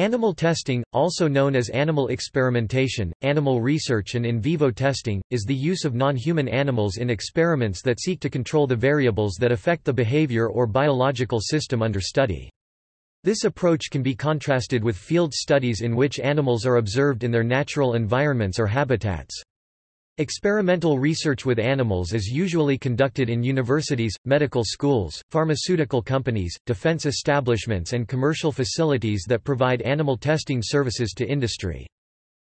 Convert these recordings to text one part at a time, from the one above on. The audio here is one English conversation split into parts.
Animal testing, also known as animal experimentation, animal research and in vivo testing, is the use of non-human animals in experiments that seek to control the variables that affect the behavior or biological system under study. This approach can be contrasted with field studies in which animals are observed in their natural environments or habitats. Experimental research with animals is usually conducted in universities, medical schools, pharmaceutical companies, defense establishments and commercial facilities that provide animal testing services to industry.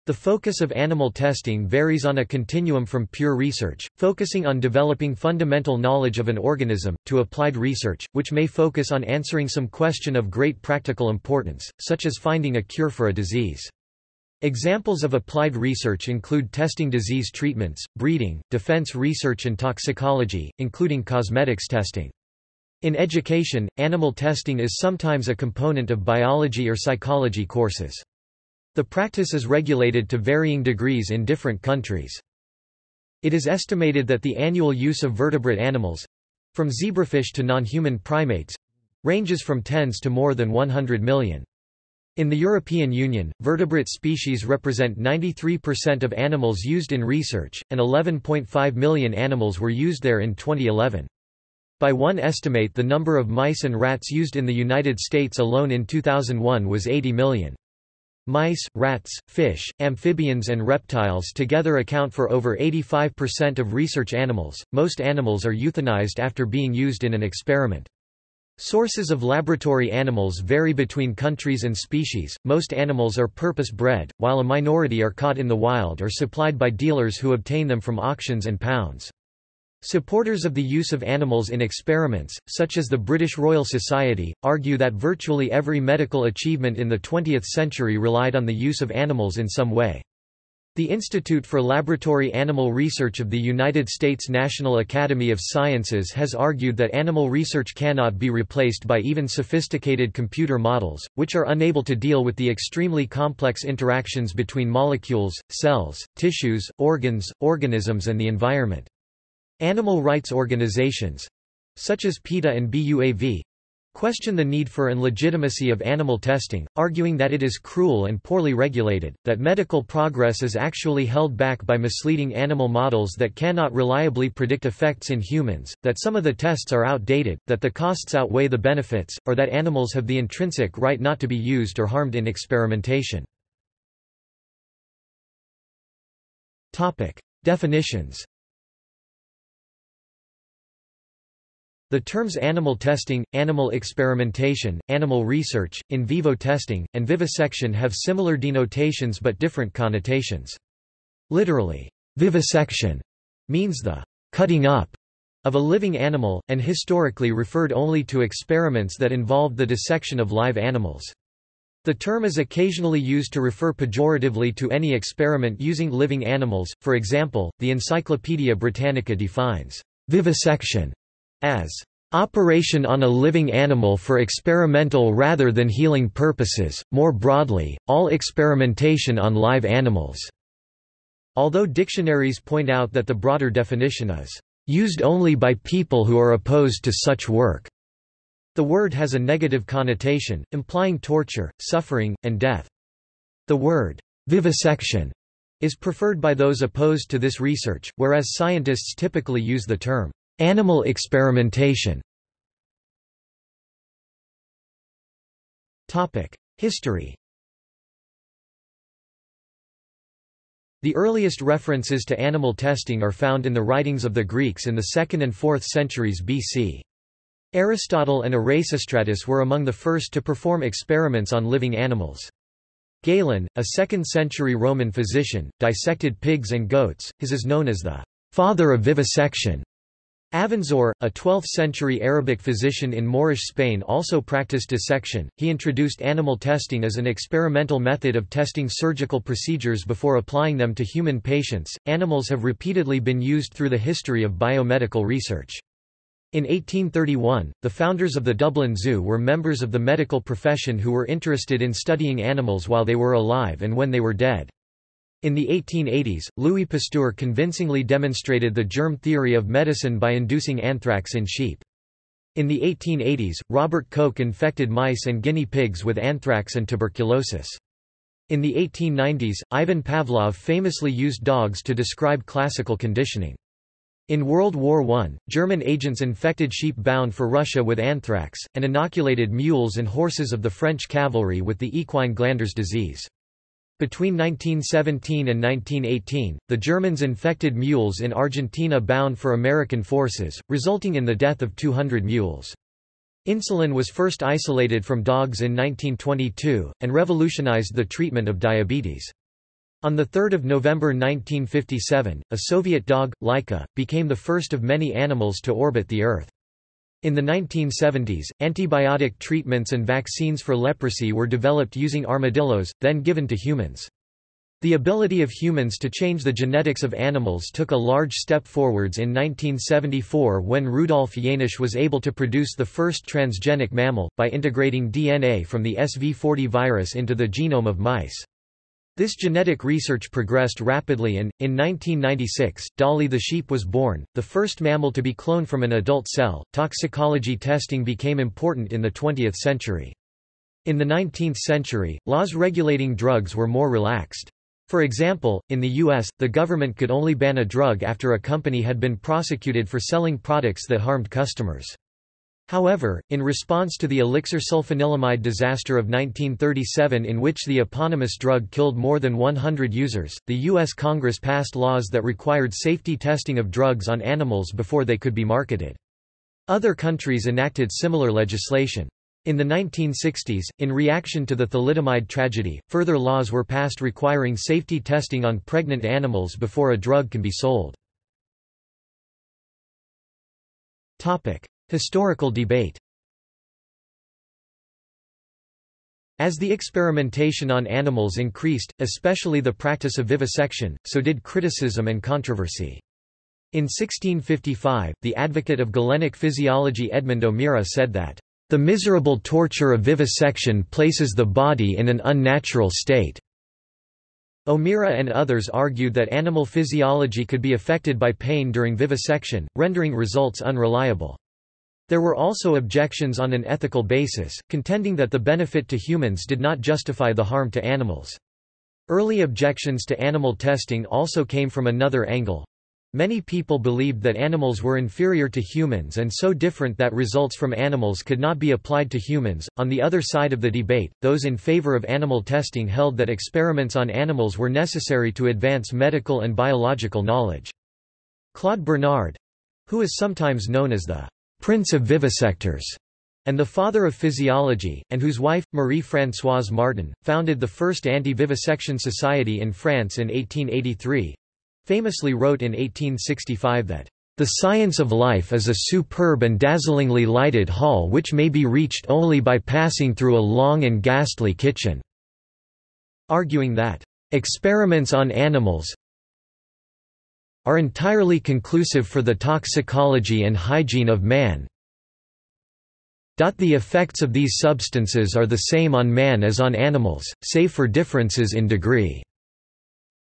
The focus of animal testing varies on a continuum from pure research, focusing on developing fundamental knowledge of an organism, to applied research, which may focus on answering some question of great practical importance, such as finding a cure for a disease. Examples of applied research include testing disease treatments, breeding, defense research and toxicology, including cosmetics testing. In education, animal testing is sometimes a component of biology or psychology courses. The practice is regulated to varying degrees in different countries. It is estimated that the annual use of vertebrate animals—from zebrafish to non-human primates—ranges from tens to more than 100 million. In the European Union, vertebrate species represent 93% of animals used in research, and 11.5 million animals were used there in 2011. By one estimate the number of mice and rats used in the United States alone in 2001 was 80 million. Mice, rats, fish, amphibians and reptiles together account for over 85% of research animals. Most animals are euthanized after being used in an experiment. Sources of laboratory animals vary between countries and species, most animals are purpose-bred, while a minority are caught in the wild or supplied by dealers who obtain them from auctions and pounds. Supporters of the use of animals in experiments, such as the British Royal Society, argue that virtually every medical achievement in the 20th century relied on the use of animals in some way. The Institute for Laboratory Animal Research of the United States National Academy of Sciences has argued that animal research cannot be replaced by even sophisticated computer models, which are unable to deal with the extremely complex interactions between molecules, cells, tissues, organs, organisms and the environment. Animal rights organizations—such as PETA and BUAV, question the need for and legitimacy of animal testing, arguing that it is cruel and poorly regulated, that medical progress is actually held back by misleading animal models that cannot reliably predict effects in humans, that some of the tests are outdated, that the costs outweigh the benefits, or that animals have the intrinsic right not to be used or harmed in experimentation. Definitions The terms animal testing, animal experimentation, animal research, in vivo testing, and vivisection have similar denotations but different connotations. Literally, vivisection means the cutting up of a living animal, and historically referred only to experiments that involved the dissection of live animals. The term is occasionally used to refer pejoratively to any experiment using living animals, for example, the Encyclopaedia Britannica defines vivisection as operation on a living animal for experimental rather than healing purposes, more broadly, all experimentation on live animals." Although dictionaries point out that the broader definition is, "...used only by people who are opposed to such work." The word has a negative connotation, implying torture, suffering, and death. The word, "...vivisection," is preferred by those opposed to this research, whereas scientists typically use the term, Animal experimentation History The earliest references to animal testing are found in the writings of the Greeks in the 2nd and 4th centuries BC. Aristotle and Erasistratus were among the first to perform experiments on living animals. Galen, a 2nd-century Roman physician, dissected pigs and goats, his is known as the father of vivisection. Avenzoar, a 12th-century Arabic physician in Moorish Spain also practiced dissection. He introduced animal testing as an experimental method of testing surgical procedures before applying them to human patients. Animals have repeatedly been used through the history of biomedical research. In 1831, the founders of the Dublin Zoo were members of the medical profession who were interested in studying animals while they were alive and when they were dead. In the 1880s, Louis Pasteur convincingly demonstrated the germ theory of medicine by inducing anthrax in sheep. In the 1880s, Robert Koch infected mice and guinea pigs with anthrax and tuberculosis. In the 1890s, Ivan Pavlov famously used dogs to describe classical conditioning. In World War I, German agents infected sheep bound for Russia with anthrax, and inoculated mules and horses of the French cavalry with the equine glanders disease. Between 1917 and 1918, the Germans infected mules in Argentina bound for American forces, resulting in the death of 200 mules. Insulin was first isolated from dogs in 1922, and revolutionized the treatment of diabetes. On 3 November 1957, a Soviet dog, Laika, became the first of many animals to orbit the Earth. In the 1970s, antibiotic treatments and vaccines for leprosy were developed using armadillos, then given to humans. The ability of humans to change the genetics of animals took a large step forwards in 1974 when Rudolf Jaenisch was able to produce the first transgenic mammal, by integrating DNA from the SV40 virus into the genome of mice. This genetic research progressed rapidly and, in 1996, Dolly the sheep was born, the first mammal to be cloned from an adult cell. Toxicology testing became important in the 20th century. In the 19th century, laws regulating drugs were more relaxed. For example, in the U.S., the government could only ban a drug after a company had been prosecuted for selling products that harmed customers. However, in response to the elixir sulfanilamide disaster of 1937 in which the eponymous drug killed more than 100 users, the U.S. Congress passed laws that required safety testing of drugs on animals before they could be marketed. Other countries enacted similar legislation. In the 1960s, in reaction to the thalidomide tragedy, further laws were passed requiring safety testing on pregnant animals before a drug can be sold. Historical debate As the experimentation on animals increased, especially the practice of vivisection, so did criticism and controversy. In 1655, the advocate of Galenic physiology Edmund O'Meara said that the miserable torture of vivisection places the body in an unnatural state. O'Meara and others argued that animal physiology could be affected by pain during vivisection, rendering results unreliable. There were also objections on an ethical basis, contending that the benefit to humans did not justify the harm to animals. Early objections to animal testing also came from another angle. Many people believed that animals were inferior to humans and so different that results from animals could not be applied to humans. On the other side of the debate, those in favor of animal testing held that experiments on animals were necessary to advance medical and biological knowledge. Claude Bernard who is sometimes known as the Prince of Vivisectors and the father of physiology, and whose wife, Marie-Françoise Martin, founded the first anti-vivisection society in France in 1883, famously wrote in 1865 that, "...the science of life is a superb and dazzlingly lighted hall which may be reached only by passing through a long and ghastly kitchen." Arguing that, "...experiments on animals are entirely conclusive for the toxicology and hygiene of man." The effects of these substances are the same on man as on animals, save for differences in degree.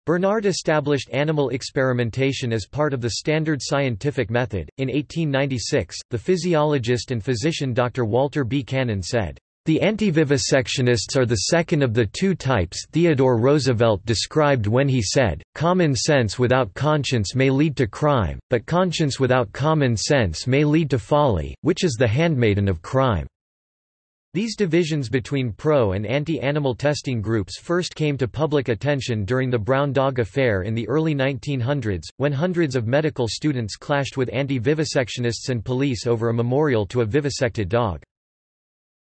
Bernard established animal experimentation as part of the standard scientific method. In 1896, the physiologist and physician Dr. Walter B. Cannon said, the anti-vivisectionists are the second of the two types Theodore Roosevelt described when he said, common sense without conscience may lead to crime, but conscience without common sense may lead to folly, which is the handmaiden of crime. These divisions between pro- and anti-animal testing groups first came to public attention during the Brown Dog Affair in the early 1900s, when hundreds of medical students clashed with anti-vivisectionists and police over a memorial to a vivisected dog.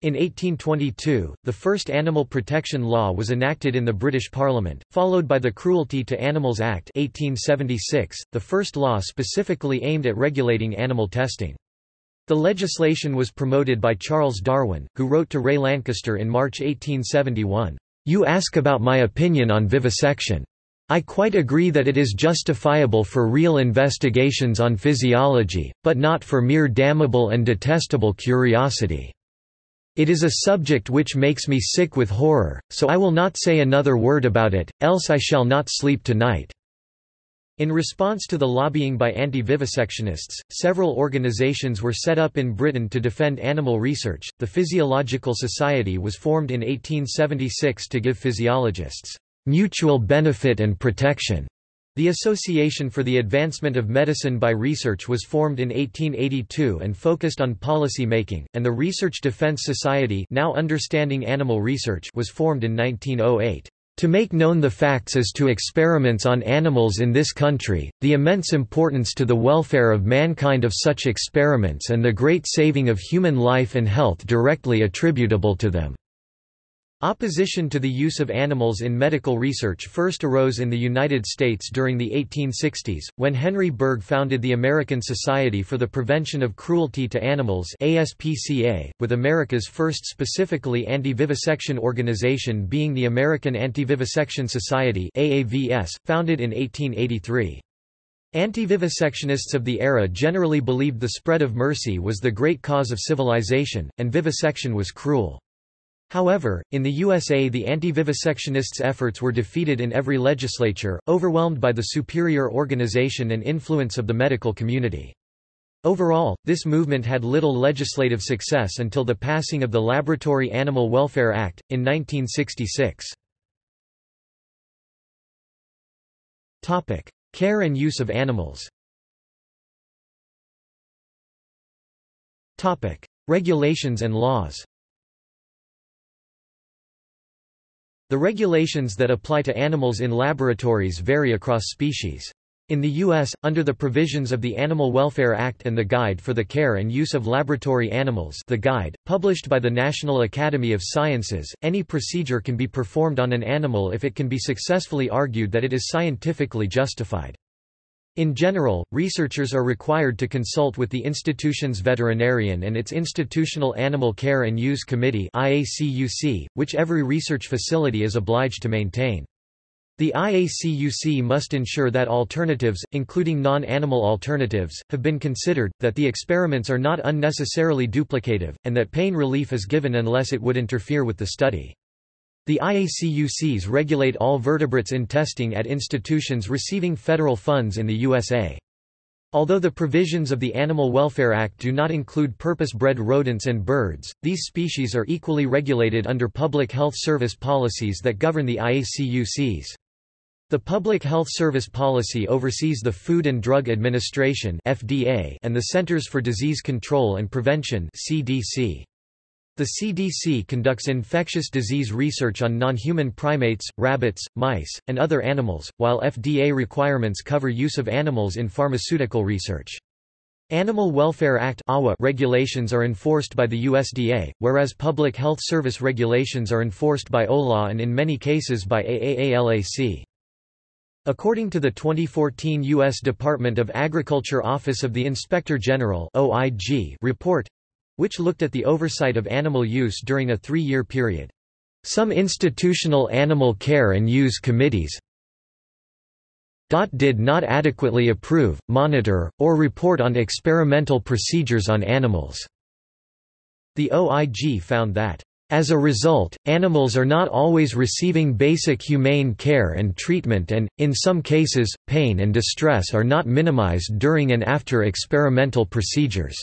In 1822, the first animal protection law was enacted in the British Parliament, followed by the Cruelty to Animals Act 1876, the first law specifically aimed at regulating animal testing. The legislation was promoted by Charles Darwin, who wrote to Ray Lankester in March 1871, "'You ask about my opinion on vivisection. I quite agree that it is justifiable for real investigations on physiology, but not for mere damnable and detestable curiosity. It is a subject which makes me sick with horror, so I will not say another word about it, else I shall not sleep tonight." In response to the lobbying by anti-vivisectionists, several organizations were set up in Britain to defend animal research. The Physiological Society was formed in 1876 to give physiologists mutual benefit and protection. The Association for the Advancement of Medicine by Research was formed in 1882 and focused on policy making, and the Research Defense Society now understanding animal research was formed in 1908. To make known the facts as to experiments on animals in this country, the immense importance to the welfare of mankind of such experiments and the great saving of human life and health directly attributable to them. Opposition to the use of animals in medical research first arose in the United States during the 1860s, when Henry Bergh founded the American Society for the Prevention of Cruelty to Animals ASPCA, with America's first specifically anti-vivisection organization being the American Anti-Vivisection Society AAVS, founded in 1883. Anti-vivisectionists of the era generally believed the spread of mercy was the great cause of civilization, and vivisection was cruel. However, in the USA the anti-vivisectionists' efforts were defeated in every legislature, overwhelmed by the superior organization and influence of the medical community. Overall, this movement had little legislative success until the passing of the Laboratory Animal Welfare Act, in 1966. Care and use of animals Regulations and laws The regulations that apply to animals in laboratories vary across species. In the U.S., under the provisions of the Animal Welfare Act and the Guide for the Care and Use of Laboratory Animals the Guide, published by the National Academy of Sciences, any procedure can be performed on an animal if it can be successfully argued that it is scientifically justified. In general, researchers are required to consult with the institution's veterinarian and its Institutional Animal Care and Use Committee which every research facility is obliged to maintain. The IACUC must ensure that alternatives, including non-animal alternatives, have been considered, that the experiments are not unnecessarily duplicative, and that pain relief is given unless it would interfere with the study. The IACUCs regulate all vertebrates in testing at institutions receiving federal funds in the USA. Although the provisions of the Animal Welfare Act do not include purpose-bred rodents and birds, these species are equally regulated under public health service policies that govern the IACUCs. The Public Health Service Policy oversees the Food and Drug Administration and the Centers for Disease Control and Prevention (CDC). The CDC conducts infectious disease research on non-human primates, rabbits, mice, and other animals, while FDA requirements cover use of animals in pharmaceutical research. Animal Welfare Act regulations are enforced by the USDA, whereas Public Health Service regulations are enforced by OLAW and in many cases by AAALAC. According to the 2014 U.S. Department of Agriculture Office of the Inspector General report, which looked at the oversight of animal use during a three-year period. Some institutional animal care and use committees did not adequately approve, monitor, or report on experimental procedures on animals. The OIG found that as a result, animals are not always receiving basic humane care and treatment and, in some cases, pain and distress are not minimized during and after experimental procedures.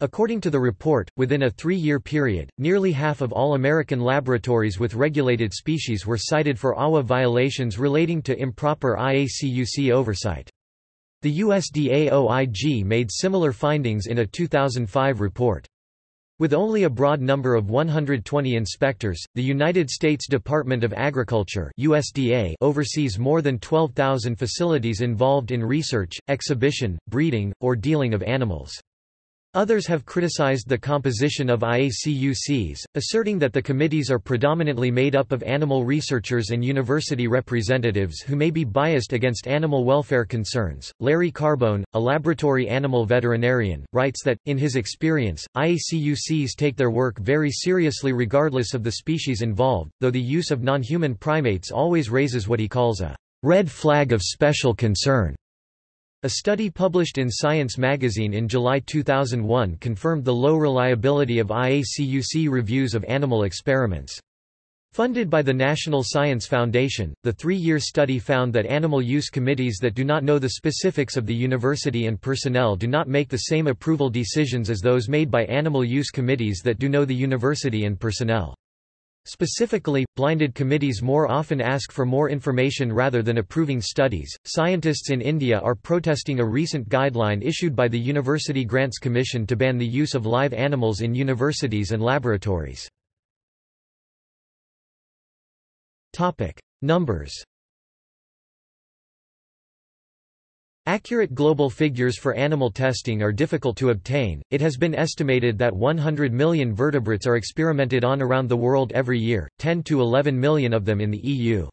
According to the report, within a three-year period, nearly half of all American laboratories with regulated species were cited for AWA violations relating to improper IACUC oversight. The USDA OIG made similar findings in a 2005 report. With only a broad number of 120 inspectors, the United States Department of Agriculture USDA oversees more than 12,000 facilities involved in research, exhibition, breeding, or dealing of animals. Others have criticized the composition of IACUCs, asserting that the committees are predominantly made up of animal researchers and university representatives who may be biased against animal welfare concerns. Larry Carbone, a laboratory animal veterinarian, writes that, in his experience, IACUCs take their work very seriously regardless of the species involved, though the use of non-human primates always raises what he calls a red flag of special concern. A study published in Science magazine in July 2001 confirmed the low reliability of IACUC reviews of animal experiments. Funded by the National Science Foundation, the three-year study found that animal use committees that do not know the specifics of the university and personnel do not make the same approval decisions as those made by animal use committees that do know the university and personnel. Specifically, blinded committees more often ask for more information rather than approving studies. Scientists in India are protesting a recent guideline issued by the University Grants Commission to ban the use of live animals in universities and laboratories. Topic: Numbers. Accurate global figures for animal testing are difficult to obtain. It has been estimated that 100 million vertebrates are experimented on around the world every year, 10 to 11 million of them in the EU.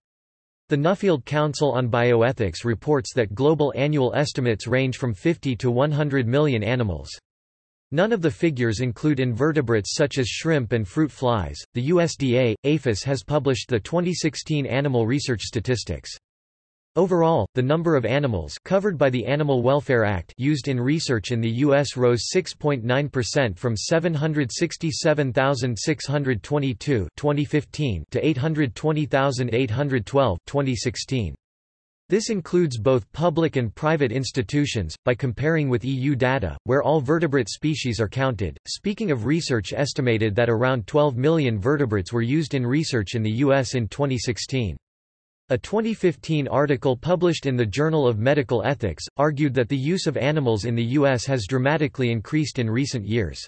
The Nuffield Council on Bioethics reports that global annual estimates range from 50 to 100 million animals. None of the figures include invertebrates such as shrimp and fruit flies. The USDA, APHIS has published the 2016 animal research statistics. Overall, the number of animals covered by the Animal Welfare Act used in research in the U.S. rose 6.9% from 767,622 2015 to 820,812 2016. This includes both public and private institutions, by comparing with EU data, where all vertebrate species are counted. Speaking of research, estimated that around 12 million vertebrates were used in research in the U.S. in 2016. A 2015 article published in the Journal of Medical Ethics, argued that the use of animals in the U.S. has dramatically increased in recent years.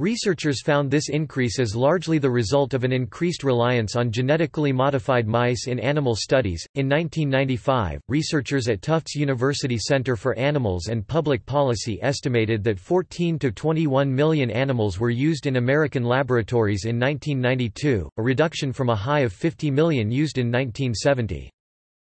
Researchers found this increase as largely the result of an increased reliance on genetically modified mice in animal studies. In 1995, researchers at Tufts University Center for Animals and Public Policy estimated that 14 to 21 million animals were used in American laboratories in 1992, a reduction from a high of 50 million used in 1970.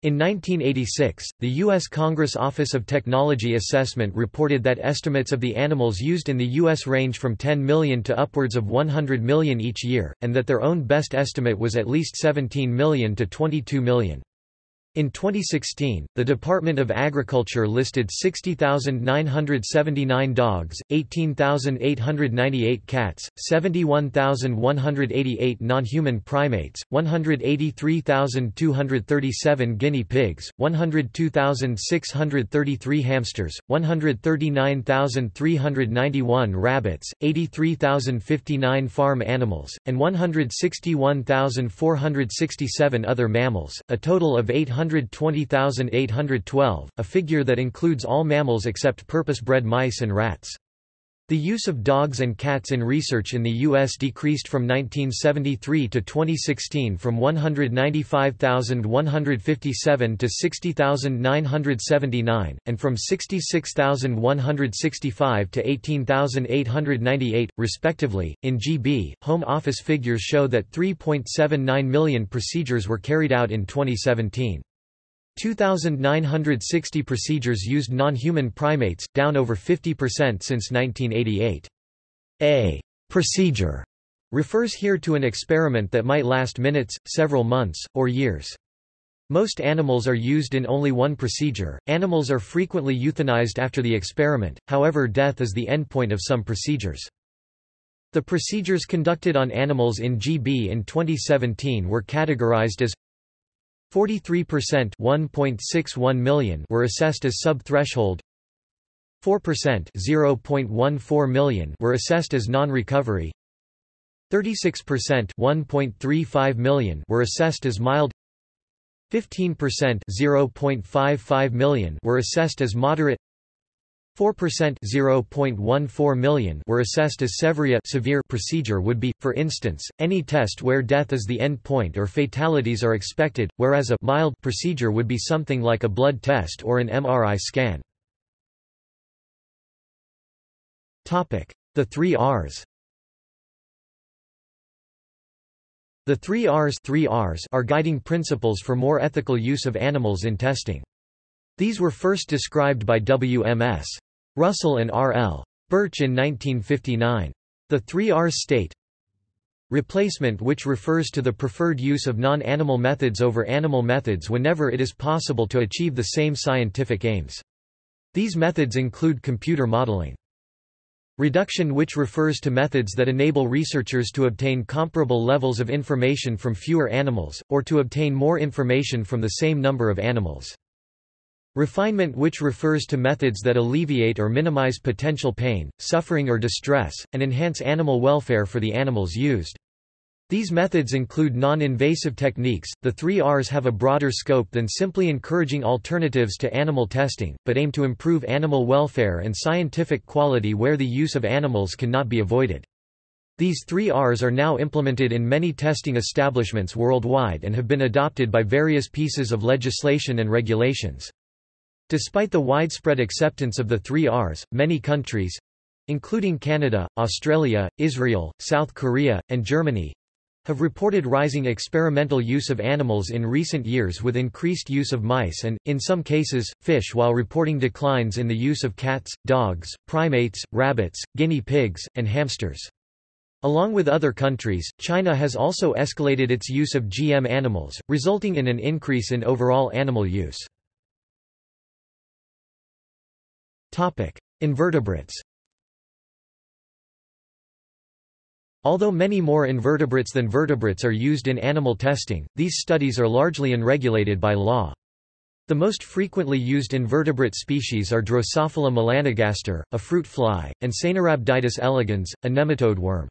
In 1986, the U.S. Congress Office of Technology Assessment reported that estimates of the animals used in the U.S. range from 10 million to upwards of 100 million each year, and that their own best estimate was at least 17 million to 22 million. In 2016, the Department of Agriculture listed 60,979 dogs, 18,898 cats, 71,188 non-human primates, 183,237 guinea pigs, 102,633 hamsters, 139,391 rabbits, 83,059 farm animals, and 161,467 other mammals, a total of 800 120,812, a figure that includes all mammals except purpose-bred mice and rats. The use of dogs and cats in research in the U.S. decreased from 1973 to 2016 from 195,157 to 60,979, and from 66,165 to 18,898, respectively. In GB, Home Office figures show that 3.79 million procedures were carried out in 2017. 2,960 procedures used non-human primates, down over 50% since 1988. A procedure refers here to an experiment that might last minutes, several months, or years. Most animals are used in only one procedure. Animals are frequently euthanized after the experiment, however, death is the endpoint of some procedures. The procedures conducted on animals in GB in 2017 were categorized as 43% 1.61 million were assessed as sub-threshold. 4% 0.14 million were assessed as non-recovery. 36% 1.35 million were assessed as mild. 15% 0.55 million were assessed as moderate 4% 0.14 million were assessed as severe severe procedure would be, for instance, any test where death is the end point or fatalities are expected, whereas a mild procedure would be something like a blood test or an MRI scan. The three Rs The three Rs, three Rs are guiding principles for more ethical use of animals in testing. These were first described by W.M.S. Russell and R. L. Burch in 1959. The three R's state Replacement which refers to the preferred use of non-animal methods over animal methods whenever it is possible to achieve the same scientific aims. These methods include computer modeling. Reduction which refers to methods that enable researchers to obtain comparable levels of information from fewer animals, or to obtain more information from the same number of animals. Refinement which refers to methods that alleviate or minimize potential pain, suffering or distress, and enhance animal welfare for the animals used. These methods include non-invasive techniques. The three Rs have a broader scope than simply encouraging alternatives to animal testing, but aim to improve animal welfare and scientific quality where the use of animals cannot be avoided. These three Rs are now implemented in many testing establishments worldwide and have been adopted by various pieces of legislation and regulations. Despite the widespread acceptance of the three Rs, many countries—including Canada, Australia, Israel, South Korea, and Germany, have reported rising experimental use of animals in recent years with increased use of mice and, in some cases, fish while reporting declines in the use of cats, dogs, primates, rabbits, guinea pigs, and hamsters. Along with other countries, China has also escalated its use of GM animals, resulting in an increase in overall animal use. Invertebrates Although many more invertebrates than vertebrates are used in animal testing, these studies are largely unregulated by law. The most frequently used invertebrate species are Drosophila melanogaster, a fruit fly, and Caenorhabditis elegans, a nematode worm.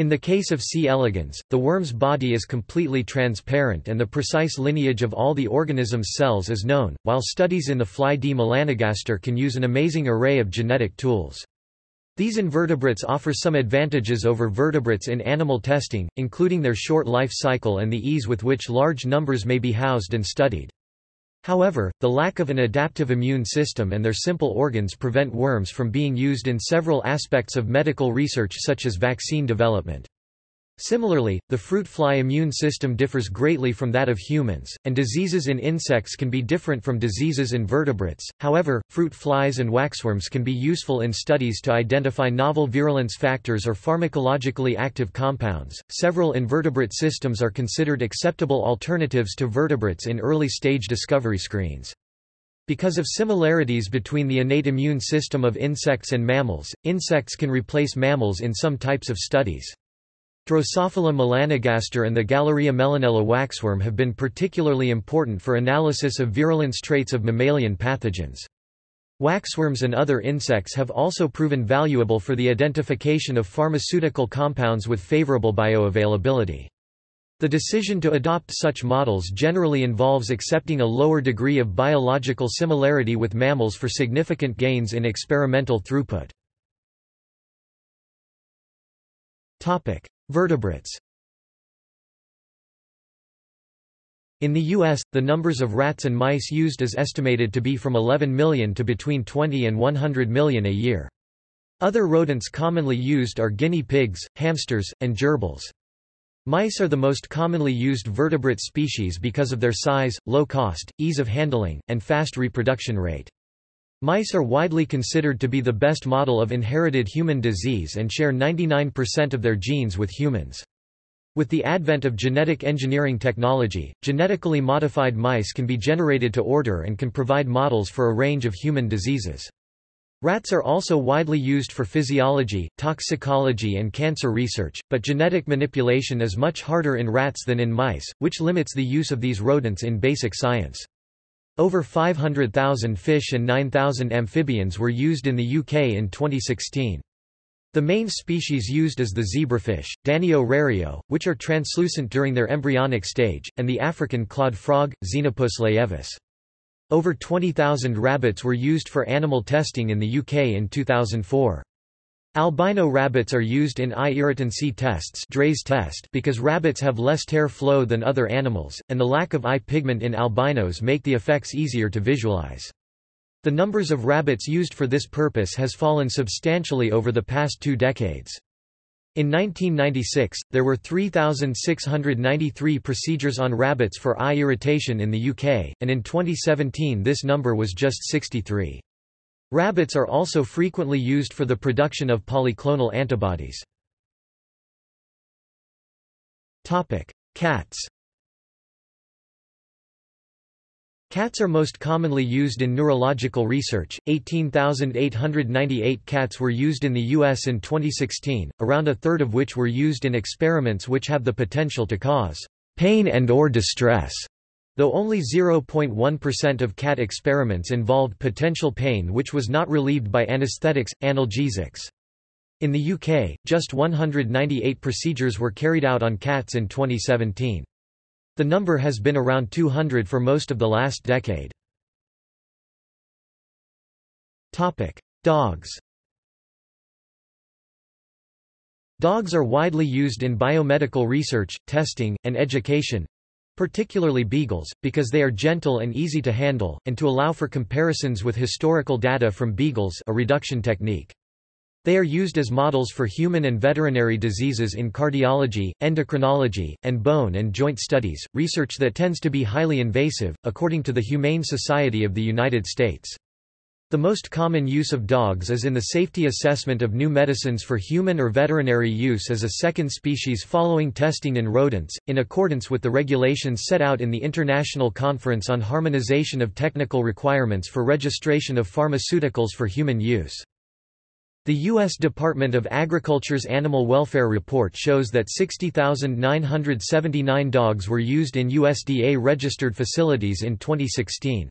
In the case of C. elegans, the worm's body is completely transparent and the precise lineage of all the organism's cells is known, while studies in the fly D. melanogaster can use an amazing array of genetic tools. These invertebrates offer some advantages over vertebrates in animal testing, including their short life cycle and the ease with which large numbers may be housed and studied. However, the lack of an adaptive immune system and their simple organs prevent worms from being used in several aspects of medical research such as vaccine development. Similarly, the fruit fly immune system differs greatly from that of humans, and diseases in insects can be different from diseases in vertebrates. However, fruit flies and waxworms can be useful in studies to identify novel virulence factors or pharmacologically active compounds. Several invertebrate systems are considered acceptable alternatives to vertebrates in early stage discovery screens. Because of similarities between the innate immune system of insects and mammals, insects can replace mammals in some types of studies. Drosophila melanogaster and the Galleria mellonella waxworm have been particularly important for analysis of virulence traits of mammalian pathogens. Waxworms and other insects have also proven valuable for the identification of pharmaceutical compounds with favorable bioavailability. The decision to adopt such models generally involves accepting a lower degree of biological similarity with mammals for significant gains in experimental throughput. Vertebrates In the U.S., the numbers of rats and mice used is estimated to be from 11 million to between 20 and 100 million a year. Other rodents commonly used are guinea pigs, hamsters, and gerbils. Mice are the most commonly used vertebrate species because of their size, low cost, ease of handling, and fast reproduction rate. Mice are widely considered to be the best model of inherited human disease and share 99% of their genes with humans. With the advent of genetic engineering technology, genetically modified mice can be generated to order and can provide models for a range of human diseases. Rats are also widely used for physiology, toxicology and cancer research, but genetic manipulation is much harder in rats than in mice, which limits the use of these rodents in basic science. Over 500,000 fish and 9,000 amphibians were used in the UK in 2016. The main species used is the zebrafish, Danio rerio, which are translucent during their embryonic stage, and the African clawed frog, Xenopus laevis. Over 20,000 rabbits were used for animal testing in the UK in 2004. Albino rabbits are used in eye irritancy tests test because rabbits have less tear flow than other animals, and the lack of eye pigment in albinos make the effects easier to visualize. The numbers of rabbits used for this purpose has fallen substantially over the past two decades. In 1996, there were 3,693 procedures on rabbits for eye irritation in the UK, and in 2017 this number was just 63. Rabbits are also frequently used for the production of polyclonal antibodies. Cats Cats are most commonly used in neurological research. 18,898 cats were used in the U.S. in 2016, around a third of which were used in experiments which have the potential to cause pain and or distress. Though only 0.1% of cat experiments involved potential pain which was not relieved by anesthetics, analgesics. In the UK, just 198 procedures were carried out on cats in 2017. The number has been around 200 for most of the last decade. Dogs Dogs are widely used in biomedical research, testing, and education, particularly beagles, because they are gentle and easy to handle, and to allow for comparisons with historical data from beagles a reduction technique. They are used as models for human and veterinary diseases in cardiology, endocrinology, and bone and joint studies, research that tends to be highly invasive, according to the Humane Society of the United States. The most common use of dogs is in the safety assessment of new medicines for human or veterinary use as a second species following testing in rodents, in accordance with the regulations set out in the International Conference on Harmonization of Technical Requirements for Registration of Pharmaceuticals for Human Use. The U.S. Department of Agriculture's Animal Welfare Report shows that 60,979 dogs were used in USDA-registered facilities in 2016.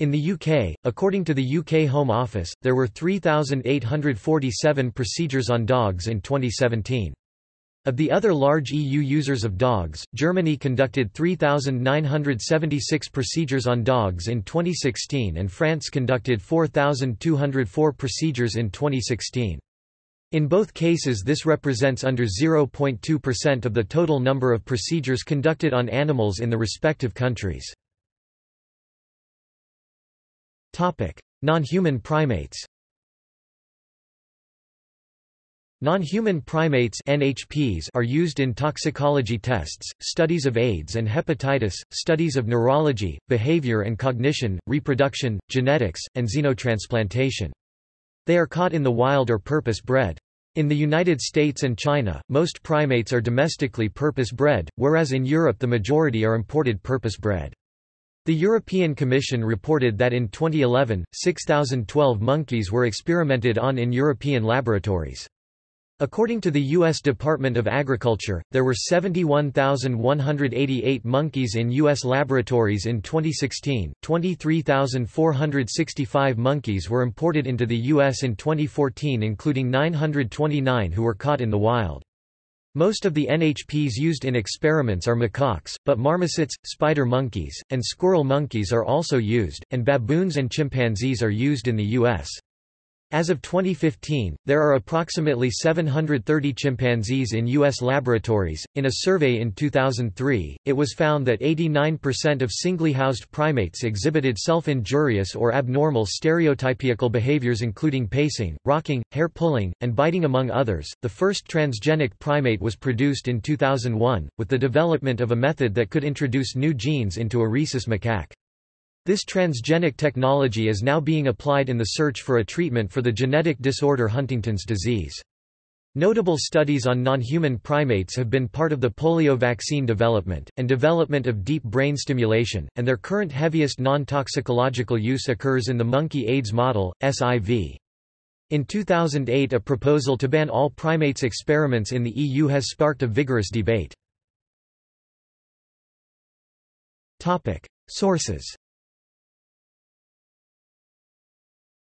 In the UK, according to the UK Home Office, there were 3,847 procedures on dogs in 2017. Of the other large EU users of dogs, Germany conducted 3,976 procedures on dogs in 2016 and France conducted 4,204 procedures in 2016. In both cases this represents under 0.2% of the total number of procedures conducted on animals in the respective countries. Non-human primates Non-human primates NHPs are used in toxicology tests, studies of AIDS and hepatitis, studies of neurology, behavior and cognition, reproduction, genetics, and xenotransplantation. They are caught in the wild or purpose-bred. In the United States and China, most primates are domestically purpose-bred, whereas in Europe the majority are imported purpose-bred. The European Commission reported that in 2011, 6,012 monkeys were experimented on in European laboratories. According to the U.S. Department of Agriculture, there were 71,188 monkeys in U.S. laboratories in 2016, 23,465 monkeys were imported into the U.S. in 2014 including 929 who were caught in the wild. Most of the NHPs used in experiments are macaques, but marmosets, spider monkeys, and squirrel monkeys are also used, and baboons and chimpanzees are used in the U.S. As of 2015, there are approximately 730 chimpanzees in U.S. laboratories. In a survey in 2003, it was found that 89% of singly housed primates exhibited self injurious or abnormal stereotypical behaviors, including pacing, rocking, hair pulling, and biting, among others. The first transgenic primate was produced in 2001, with the development of a method that could introduce new genes into a rhesus macaque. This transgenic technology is now being applied in the search for a treatment for the genetic disorder Huntington's disease. Notable studies on non-human primates have been part of the polio vaccine development, and development of deep brain stimulation, and their current heaviest non-toxicological use occurs in the monkey AIDS model, SIV. In 2008 a proposal to ban all primates experiments in the EU has sparked a vigorous debate. Sources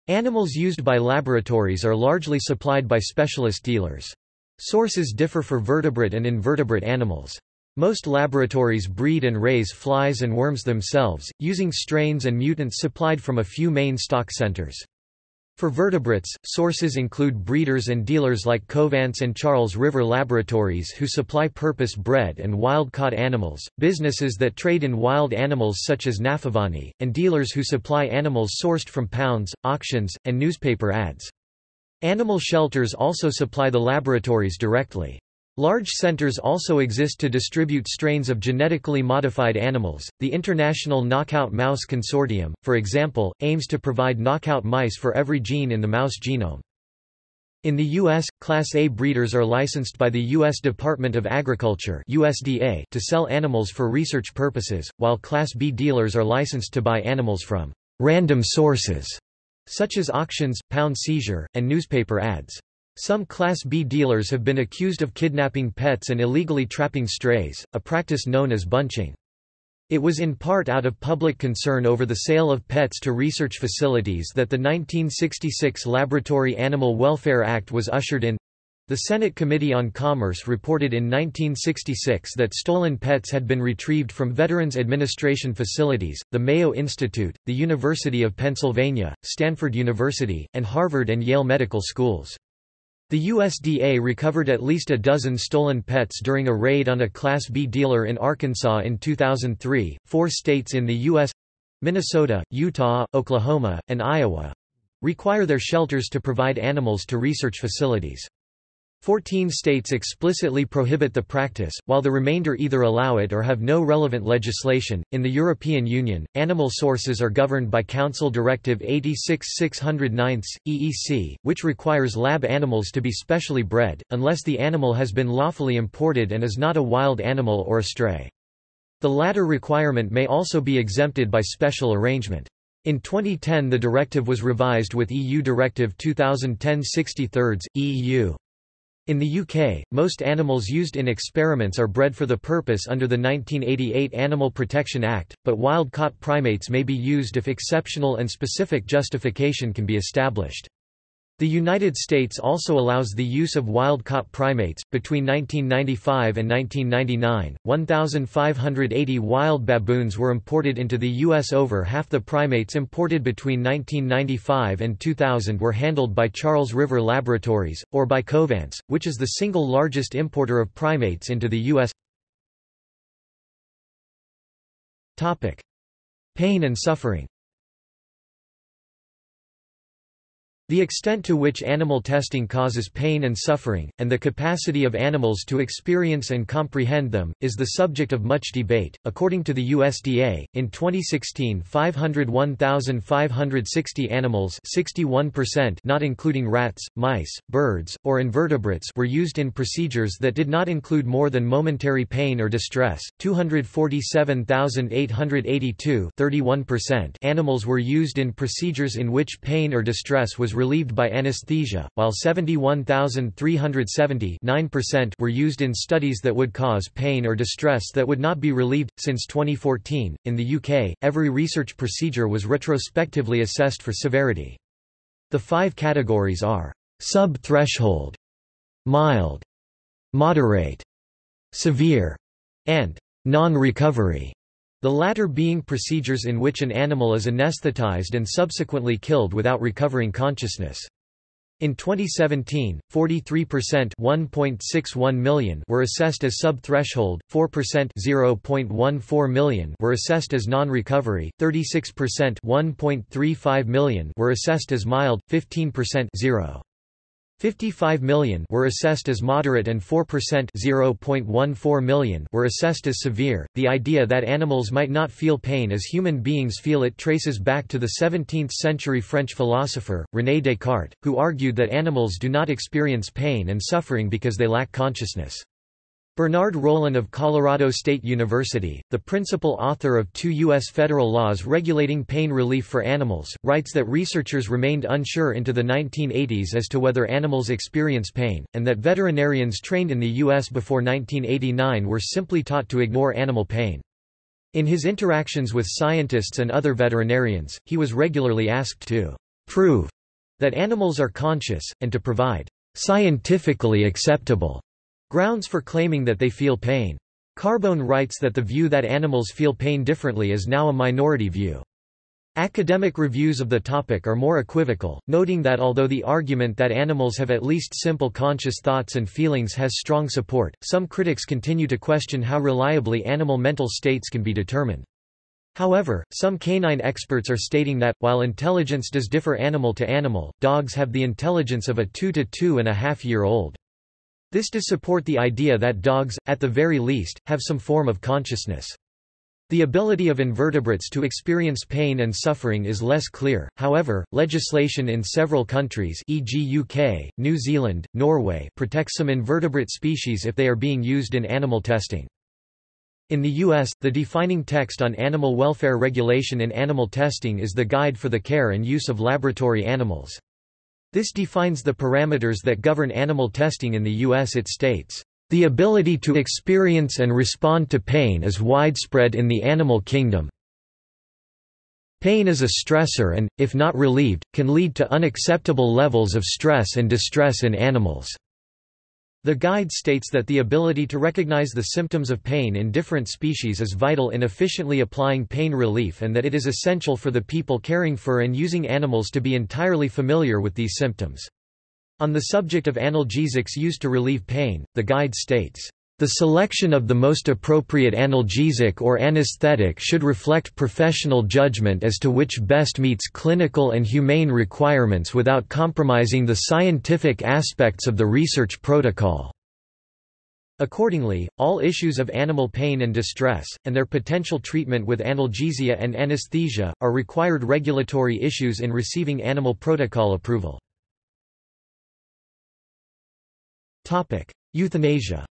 Animals used by laboratories are largely supplied by specialist dealers. Sources differ for vertebrate and invertebrate animals. Most laboratories breed and raise flies and worms themselves, using strains and mutants supplied from a few main stock centers. For vertebrates, sources include breeders and dealers like Covance and Charles River Laboratories who supply purpose-bred and wild-caught animals, businesses that trade in wild animals such as Nafovanny, and dealers who supply animals sourced from pounds, auctions, and newspaper ads. Animal shelters also supply the laboratories directly. Large centers also exist to distribute strains of genetically modified animals. The International Knockout Mouse Consortium, for example, aims to provide knockout mice for every gene in the mouse genome. In the U.S., Class A breeders are licensed by the U.S. Department of Agriculture USDA to sell animals for research purposes, while Class B dealers are licensed to buy animals from random sources, such as auctions, pound seizure, and newspaper ads. Some Class B dealers have been accused of kidnapping pets and illegally trapping strays, a practice known as bunching. It was in part out of public concern over the sale of pets to research facilities that the 1966 Laboratory Animal Welfare Act was ushered in. The Senate Committee on Commerce reported in 1966 that stolen pets had been retrieved from Veterans Administration facilities, the Mayo Institute, the University of Pennsylvania, Stanford University, and Harvard and Yale medical schools. The USDA recovered at least a dozen stolen pets during a raid on a Class B dealer in Arkansas in 2003. Four states in the U.S. Minnesota, Utah, Oklahoma, and Iowa require their shelters to provide animals to research facilities. Fourteen states explicitly prohibit the practice, while the remainder either allow it or have no relevant legislation. In the European Union, animal sources are governed by Council Directive 86-609, EEC, which requires lab animals to be specially bred, unless the animal has been lawfully imported and is not a wild animal or a stray. The latter requirement may also be exempted by special arrangement. In 2010 the directive was revised with EU Directive 2010-63, EU. In the UK, most animals used in experiments are bred for the purpose under the 1988 Animal Protection Act, but wild-caught primates may be used if exceptional and specific justification can be established. The United States also allows the use of wild-caught primates. Between 1995 and 1999, 1,580 wild baboons were imported into the U.S. Over half the primates imported between 1995 and 2000 were handled by Charles River Laboratories, or by Covance, which is the single largest importer of primates into the U.S. Pain and suffering The extent to which animal testing causes pain and suffering, and the capacity of animals to experience and comprehend them, is the subject of much debate. According to the USDA, in 2016 501,560 animals 61% not including rats, mice, birds, or invertebrates were used in procedures that did not include more than momentary pain or distress, 247,882 animals were used in procedures in which pain or distress was relieved by anesthesia, while 71,370 were used in studies that would cause pain or distress that would not be relieved. Since 2014, in the UK, every research procedure was retrospectively assessed for severity. The five categories are sub-threshold, mild, moderate, severe, and non-recovery. The latter being procedures in which an animal is anesthetized and subsequently killed without recovering consciousness. In 2017, 43% 1.61 million were assessed as sub-threshold, 4% 0.14 million were assessed as non-recovery, 36% 1.35 million were assessed as mild, 15% 0. 55 million were assessed as moderate and 4% 0.14 million were assessed as severe. The idea that animals might not feel pain as human beings feel it traces back to the 17th-century French philosopher, René Descartes, who argued that animals do not experience pain and suffering because they lack consciousness. Bernard Rollin of Colorado State University, the principal author of two U.S. federal laws regulating pain relief for animals, writes that researchers remained unsure into the 1980s as to whether animals experience pain, and that veterinarians trained in the U.S. before 1989 were simply taught to ignore animal pain. In his interactions with scientists and other veterinarians, he was regularly asked to prove that animals are conscious, and to provide scientifically acceptable Grounds for claiming that they feel pain. Carbone writes that the view that animals feel pain differently is now a minority view. Academic reviews of the topic are more equivocal, noting that although the argument that animals have at least simple conscious thoughts and feelings has strong support, some critics continue to question how reliably animal mental states can be determined. However, some canine experts are stating that, while intelligence does differ animal to animal, dogs have the intelligence of a two to two and a half year old. This does support the idea that dogs, at the very least, have some form of consciousness. The ability of invertebrates to experience pain and suffering is less clear, however, legislation in several countries e.g. UK, New Zealand, Norway protects some invertebrate species if they are being used in animal testing. In the U.S., the defining text on animal welfare regulation in animal testing is the Guide for the Care and Use of Laboratory Animals. This defines the parameters that govern animal testing in the U.S. It states, the ability to experience and respond to pain is widespread in the animal kingdom. Pain is a stressor and, if not relieved, can lead to unacceptable levels of stress and distress in animals. The guide states that the ability to recognize the symptoms of pain in different species is vital in efficiently applying pain relief and that it is essential for the people caring for and using animals to be entirely familiar with these symptoms. On the subject of analgesics used to relieve pain, the guide states, "...the selection of the most appropriate analgesic or anesthetic should reflect professional judgment as to which best meets clinical and humane requirements without compromising the scientific aspects of the research protocol." Accordingly, all issues of animal pain and distress, and their potential treatment with analgesia and anesthesia, are required regulatory issues in receiving animal protocol approval. Euthanasia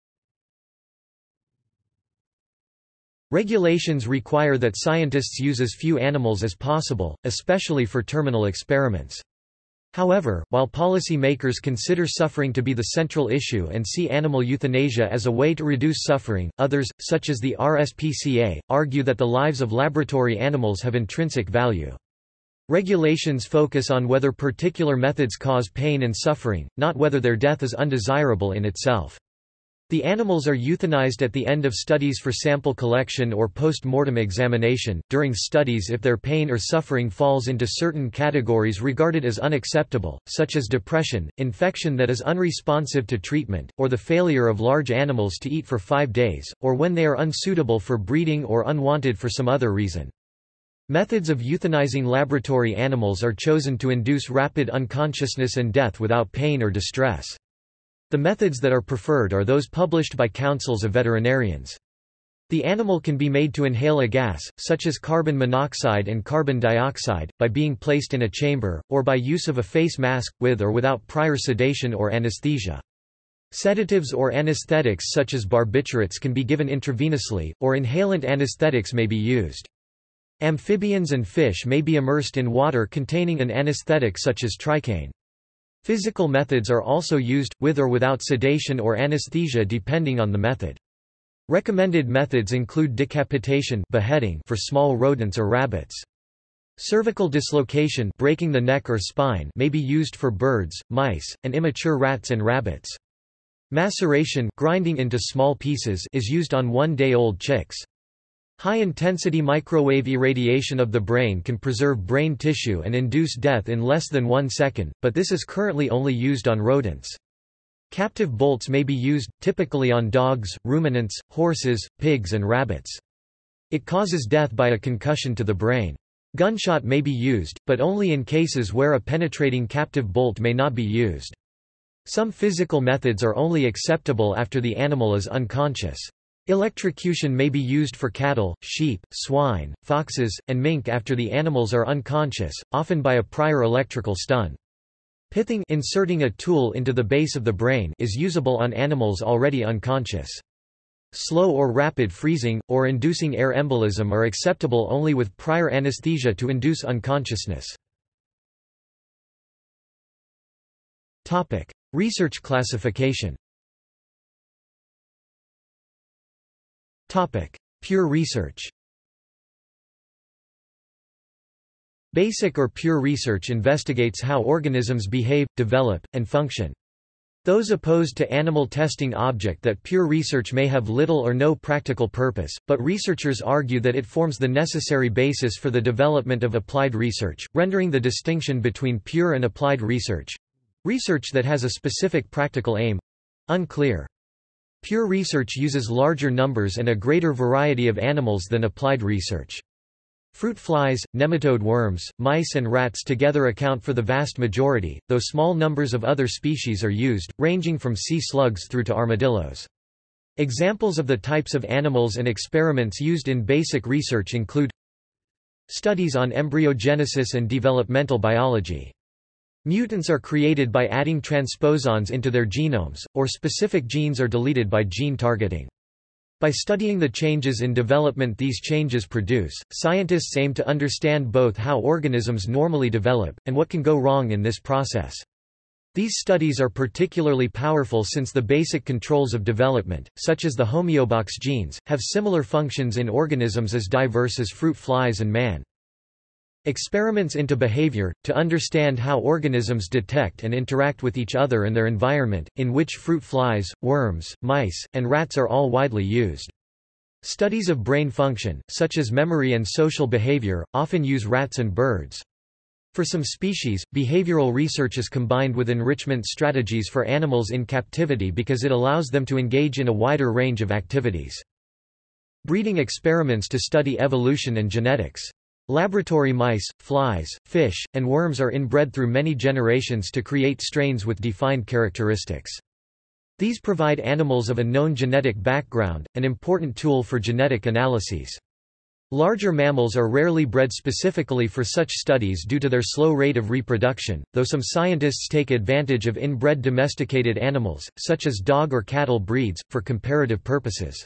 Regulations require that scientists use as few animals as possible, especially for terminal experiments. However, while policy makers consider suffering to be the central issue and see animal euthanasia as a way to reduce suffering, others, such as the RSPCA, argue that the lives of laboratory animals have intrinsic value. Regulations focus on whether particular methods cause pain and suffering, not whether their death is undesirable in itself. The animals are euthanized at the end of studies for sample collection or post-mortem examination, during studies if their pain or suffering falls into certain categories regarded as unacceptable, such as depression, infection that is unresponsive to treatment, or the failure of large animals to eat for five days, or when they are unsuitable for breeding or unwanted for some other reason. Methods of euthanizing laboratory animals are chosen to induce rapid unconsciousness and death without pain or distress. The methods that are preferred are those published by councils of veterinarians. The animal can be made to inhale a gas, such as carbon monoxide and carbon dioxide, by being placed in a chamber, or by use of a face mask, with or without prior sedation or anesthesia. Sedatives or anesthetics such as barbiturates can be given intravenously, or inhalant anesthetics may be used. Amphibians and fish may be immersed in water containing an anesthetic such as tricaine. Physical methods are also used, with or without sedation or anesthesia depending on the method. Recommended methods include decapitation beheading for small rodents or rabbits. Cervical dislocation breaking the neck or spine may be used for birds, mice, and immature rats and rabbits. Maceration grinding into small pieces is used on one-day-old chicks. High-intensity microwave irradiation of the brain can preserve brain tissue and induce death in less than one second, but this is currently only used on rodents. Captive bolts may be used, typically on dogs, ruminants, horses, pigs and rabbits. It causes death by a concussion to the brain. Gunshot may be used, but only in cases where a penetrating captive bolt may not be used. Some physical methods are only acceptable after the animal is unconscious. Electrocution may be used for cattle, sheep, swine, foxes, and mink after the animals are unconscious, often by a prior electrical stun. Pithing inserting a tool into the base of the brain is usable on animals already unconscious. Slow or rapid freezing, or inducing air embolism are acceptable only with prior anesthesia to induce unconsciousness. Research classification Pure research Basic or pure research investigates how organisms behave, develop, and function. Those opposed to animal testing object that pure research may have little or no practical purpose, but researchers argue that it forms the necessary basis for the development of applied research, rendering the distinction between pure and applied research—research that has a specific practical aim—unclear. Pure research uses larger numbers and a greater variety of animals than applied research. Fruit flies, nematode worms, mice and rats together account for the vast majority, though small numbers of other species are used, ranging from sea slugs through to armadillos. Examples of the types of animals and experiments used in basic research include Studies on embryogenesis and developmental biology. Mutants are created by adding transposons into their genomes, or specific genes are deleted by gene targeting. By studying the changes in development these changes produce, scientists aim to understand both how organisms normally develop, and what can go wrong in this process. These studies are particularly powerful since the basic controls of development, such as the homeobox genes, have similar functions in organisms as diverse as fruit flies and man. Experiments into behavior, to understand how organisms detect and interact with each other and their environment, in which fruit flies, worms, mice, and rats are all widely used. Studies of brain function, such as memory and social behavior, often use rats and birds. For some species, behavioral research is combined with enrichment strategies for animals in captivity because it allows them to engage in a wider range of activities. Breeding experiments to study evolution and genetics. Laboratory mice, flies, fish, and worms are inbred through many generations to create strains with defined characteristics. These provide animals of a known genetic background, an important tool for genetic analyses. Larger mammals are rarely bred specifically for such studies due to their slow rate of reproduction, though some scientists take advantage of inbred domesticated animals, such as dog or cattle breeds, for comparative purposes.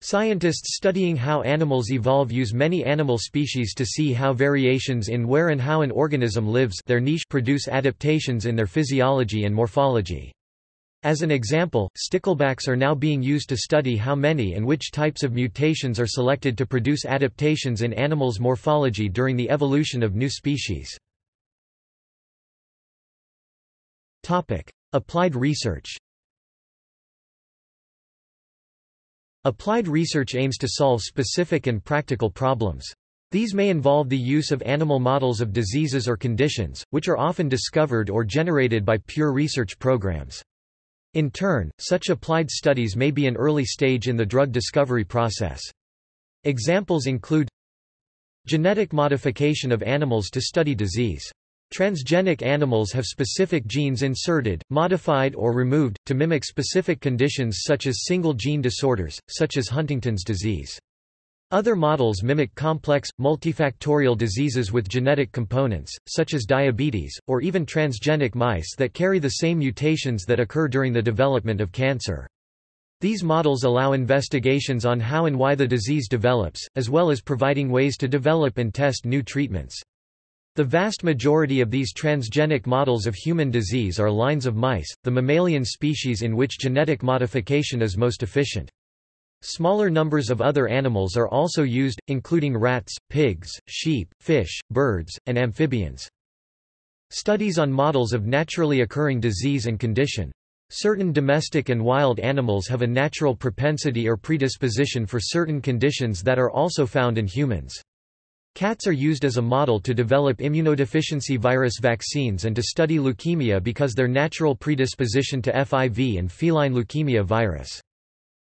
Scientists studying how animals evolve use many animal species to see how variations in where and how an organism lives their niche produce adaptations in their physiology and morphology. As an example, sticklebacks are now being used to study how many and which types of mutations are selected to produce adaptations in animals' morphology during the evolution of new species. Applied research Applied research aims to solve specific and practical problems. These may involve the use of animal models of diseases or conditions, which are often discovered or generated by pure research programs. In turn, such applied studies may be an early stage in the drug discovery process. Examples include Genetic modification of animals to study disease. Transgenic animals have specific genes inserted, modified or removed, to mimic specific conditions such as single-gene disorders, such as Huntington's disease. Other models mimic complex, multifactorial diseases with genetic components, such as diabetes, or even transgenic mice that carry the same mutations that occur during the development of cancer. These models allow investigations on how and why the disease develops, as well as providing ways to develop and test new treatments. The vast majority of these transgenic models of human disease are lines of mice, the mammalian species in which genetic modification is most efficient. Smaller numbers of other animals are also used, including rats, pigs, sheep, fish, birds, and amphibians. Studies on models of naturally occurring disease and condition. Certain domestic and wild animals have a natural propensity or predisposition for certain conditions that are also found in humans. Cats are used as a model to develop immunodeficiency virus vaccines and to study leukemia because their natural predisposition to FIV and feline leukemia virus.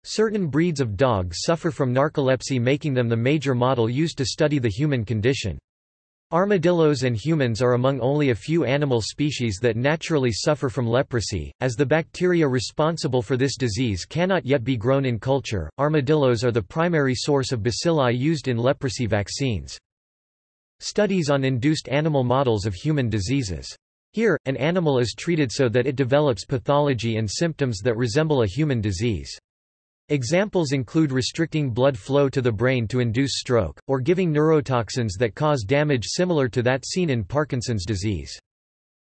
Certain breeds of dogs suffer from narcolepsy making them the major model used to study the human condition. Armadillos and humans are among only a few animal species that naturally suffer from leprosy, as the bacteria responsible for this disease cannot yet be grown in culture. Armadillos are the primary source of bacilli used in leprosy vaccines. Studies on induced animal models of human diseases. Here, an animal is treated so that it develops pathology and symptoms that resemble a human disease. Examples include restricting blood flow to the brain to induce stroke, or giving neurotoxins that cause damage similar to that seen in Parkinson's disease.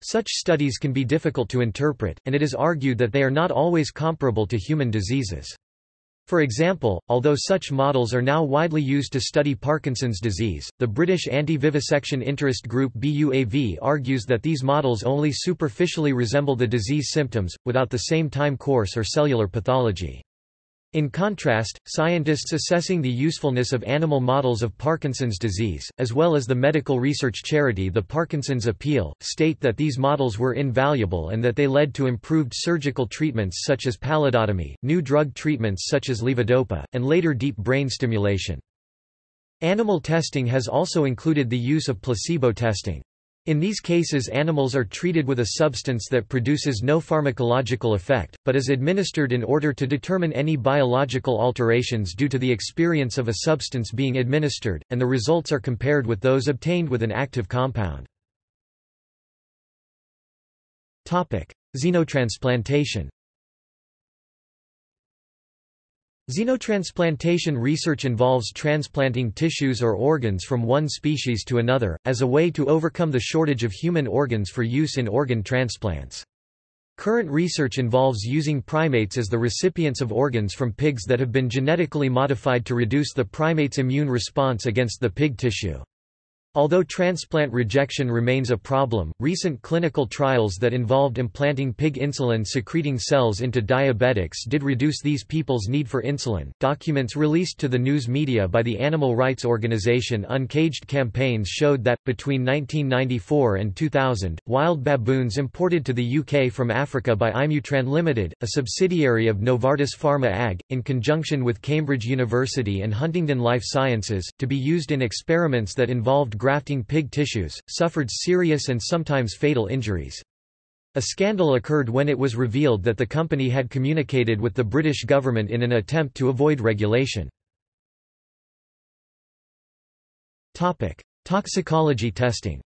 Such studies can be difficult to interpret, and it is argued that they are not always comparable to human diseases. For example, although such models are now widely used to study Parkinson's disease, the British Anti-Vivisection Interest Group BUAV argues that these models only superficially resemble the disease symptoms, without the same time course or cellular pathology. In contrast, scientists assessing the usefulness of animal models of Parkinson's disease, as well as the medical research charity the Parkinson's Appeal, state that these models were invaluable and that they led to improved surgical treatments such as pallidotomy, new drug treatments such as levodopa, and later deep brain stimulation. Animal testing has also included the use of placebo testing. In these cases animals are treated with a substance that produces no pharmacological effect, but is administered in order to determine any biological alterations due to the experience of a substance being administered, and the results are compared with those obtained with an active compound. Xenotransplantation Xenotransplantation research involves transplanting tissues or organs from one species to another, as a way to overcome the shortage of human organs for use in organ transplants. Current research involves using primates as the recipients of organs from pigs that have been genetically modified to reduce the primate's immune response against the pig tissue. Although transplant rejection remains a problem, recent clinical trials that involved implanting pig insulin-secreting cells into diabetics did reduce these people's need for insulin. Documents released to the news media by the animal rights organization Uncaged Campaigns showed that, between 1994 and 2000, wild baboons imported to the UK from Africa by Imutran Limited, a subsidiary of Novartis Pharma AG, in conjunction with Cambridge University and Huntingdon Life Sciences, to be used in experiments that involved grafting pig tissues, suffered serious and sometimes fatal injuries. A scandal occurred when it was revealed that the company had communicated with the British government in an attempt to avoid regulation. Toxicology testing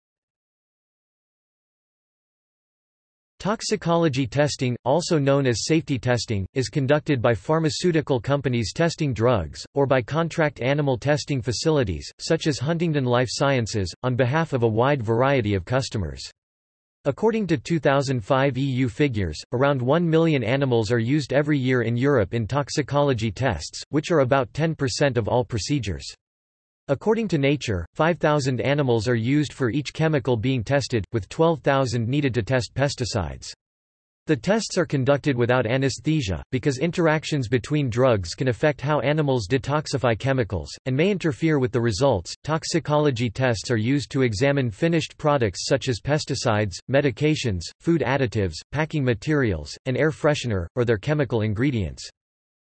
Toxicology testing, also known as safety testing, is conducted by pharmaceutical companies testing drugs, or by contract animal testing facilities, such as Huntingdon Life Sciences, on behalf of a wide variety of customers. According to 2005 EU figures, around 1 million animals are used every year in Europe in toxicology tests, which are about 10% of all procedures. According to Nature, 5,000 animals are used for each chemical being tested, with 12,000 needed to test pesticides. The tests are conducted without anesthesia, because interactions between drugs can affect how animals detoxify chemicals, and may interfere with the results. Toxicology tests are used to examine finished products such as pesticides, medications, food additives, packing materials, and air freshener, or their chemical ingredients.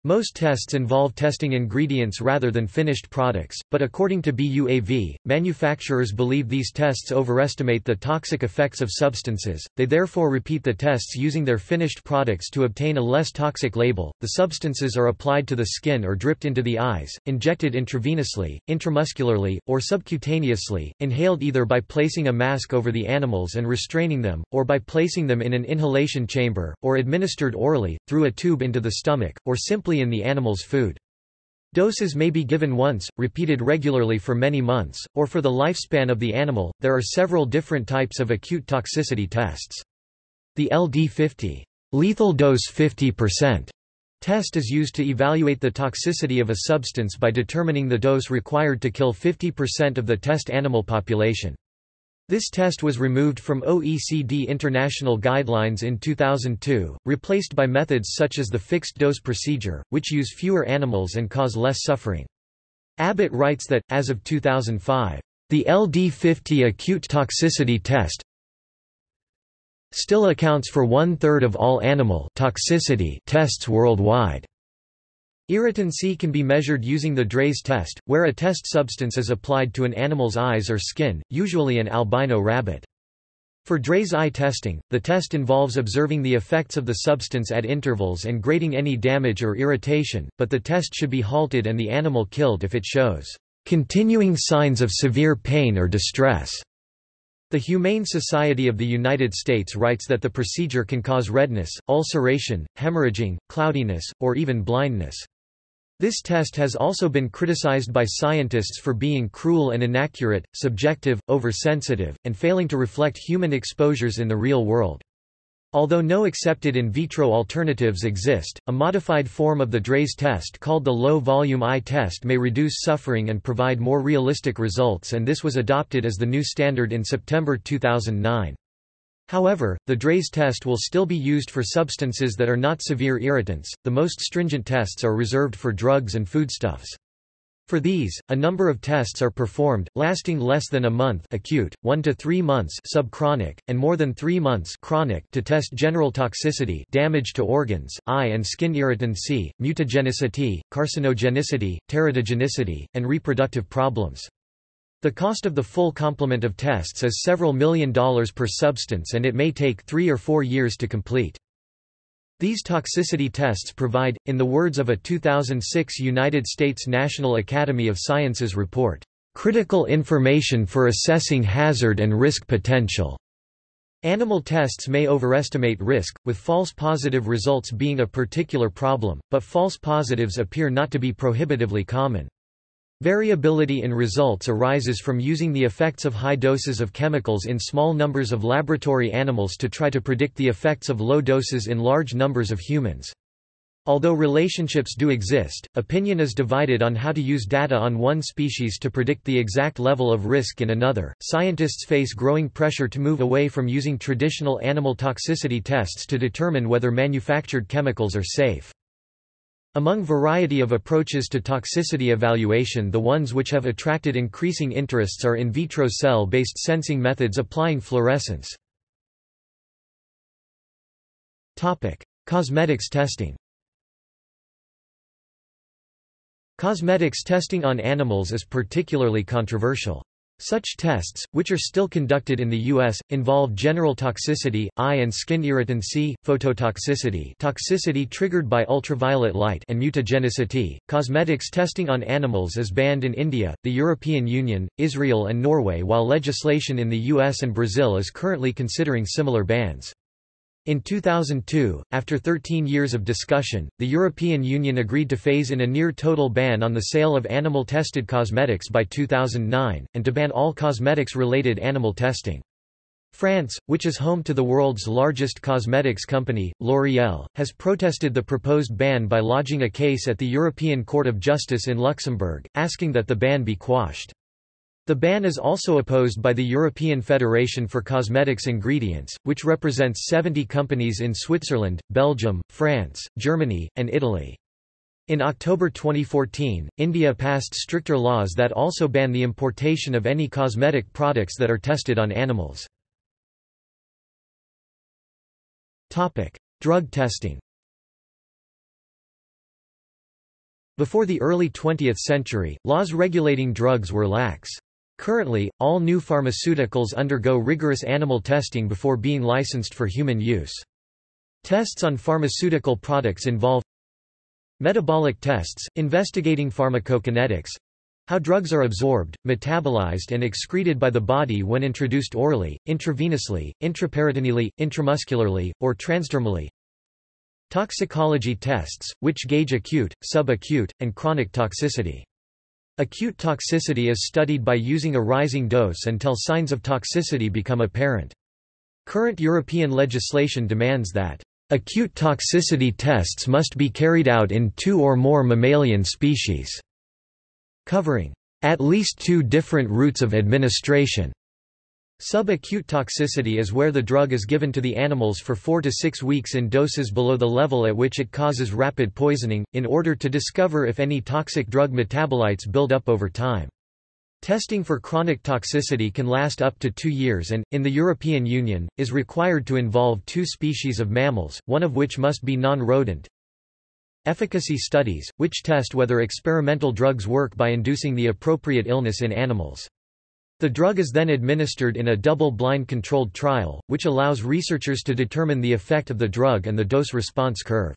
Most tests involve testing ingredients rather than finished products, but according to BUAV, manufacturers believe these tests overestimate the toxic effects of substances, they therefore repeat the tests using their finished products to obtain a less toxic label. The substances are applied to the skin or dripped into the eyes, injected intravenously, intramuscularly, or subcutaneously, inhaled either by placing a mask over the animals and restraining them, or by placing them in an inhalation chamber, or administered orally, through a tube into the stomach, or simply in the animal's food. Doses may be given once, repeated regularly for many months, or for the lifespan of the animal. There are several different types of acute toxicity tests. The LD50 lethal dose 50% test is used to evaluate the toxicity of a substance by determining the dose required to kill 50% of the test animal population. This test was removed from OECD international guidelines in 2002, replaced by methods such as the fixed-dose procedure, which use fewer animals and cause less suffering. Abbott writes that, as of 2005, the LD50 acute toxicity test still accounts for one-third of all animal toxicity tests worldwide. Irritancy can be measured using the Draize test, where a test substance is applied to an animal's eyes or skin, usually an albino rabbit. For Draize eye testing, the test involves observing the effects of the substance at intervals and grading any damage or irritation, but the test should be halted and the animal killed if it shows continuing signs of severe pain or distress. The Humane Society of the United States writes that the procedure can cause redness, ulceration, hemorrhaging, cloudiness, or even blindness. This test has also been criticized by scientists for being cruel and inaccurate, subjective, oversensitive, and failing to reflect human exposures in the real world. Although no accepted in vitro alternatives exist, a modified form of the Draize test called the low-volume eye test may reduce suffering and provide more realistic results and this was adopted as the new standard in September 2009. However, the Draize test will still be used for substances that are not severe irritants. The most stringent tests are reserved for drugs and foodstuffs. For these, a number of tests are performed, lasting less than a month acute, 1 to 3 months subchronic, and more than 3 months chronic to test general toxicity damage to organs, eye and skin irritancy, mutagenicity, carcinogenicity, teratogenicity, and reproductive problems. The cost of the full complement of tests is several million dollars per substance and it may take three or four years to complete. These toxicity tests provide, in the words of a 2006 United States National Academy of Sciences report, "...critical information for assessing hazard and risk potential." Animal tests may overestimate risk, with false positive results being a particular problem, but false positives appear not to be prohibitively common. Variability in results arises from using the effects of high doses of chemicals in small numbers of laboratory animals to try to predict the effects of low doses in large numbers of humans. Although relationships do exist, opinion is divided on how to use data on one species to predict the exact level of risk in another. Scientists face growing pressure to move away from using traditional animal toxicity tests to determine whether manufactured chemicals are safe. Among variety of approaches to toxicity evaluation the ones which have attracted increasing interests are in vitro cell-based sensing methods applying fluorescence. Cosmetics testing Cosmetics testing on animals is particularly controversial. Such tests, which are still conducted in the U.S., involve general toxicity, eye and skin irritancy, phototoxicity toxicity triggered by ultraviolet light and mutagenicity. Cosmetics testing on animals is banned in India, the European Union, Israel and Norway while legislation in the US and Brazil is currently considering similar bans. In 2002, after 13 years of discussion, the European Union agreed to phase in a near-total ban on the sale of animal-tested cosmetics by 2009, and to ban all cosmetics-related animal testing. France, which is home to the world's largest cosmetics company, L'Oréal, has protested the proposed ban by lodging a case at the European Court of Justice in Luxembourg, asking that the ban be quashed. The ban is also opposed by the European Federation for Cosmetics Ingredients, which represents 70 companies in Switzerland, Belgium, France, Germany, and Italy. In October 2014, India passed stricter laws that also ban the importation of any cosmetic products that are tested on animals. Drug testing Before the early 20th century, laws regulating drugs were lax. Currently, all new pharmaceuticals undergo rigorous animal testing before being licensed for human use. Tests on pharmaceutical products involve metabolic tests, investigating pharmacokinetics, how drugs are absorbed, metabolized and excreted by the body when introduced orally, intravenously, intraperitoneally, intramuscularly, or transdermally. Toxicology tests, which gauge acute, subacute, and chronic toxicity. Acute toxicity is studied by using a rising dose until signs of toxicity become apparent. Current European legislation demands that acute toxicity tests must be carried out in two or more mammalian species, covering at least two different routes of administration. Subacute toxicity is where the drug is given to the animals for four to six weeks in doses below the level at which it causes rapid poisoning, in order to discover if any toxic drug metabolites build up over time. Testing for chronic toxicity can last up to two years and, in the European Union, is required to involve two species of mammals, one of which must be non-rodent. Efficacy studies, which test whether experimental drugs work by inducing the appropriate illness in animals. The drug is then administered in a double-blind controlled trial, which allows researchers to determine the effect of the drug and the dose-response curve.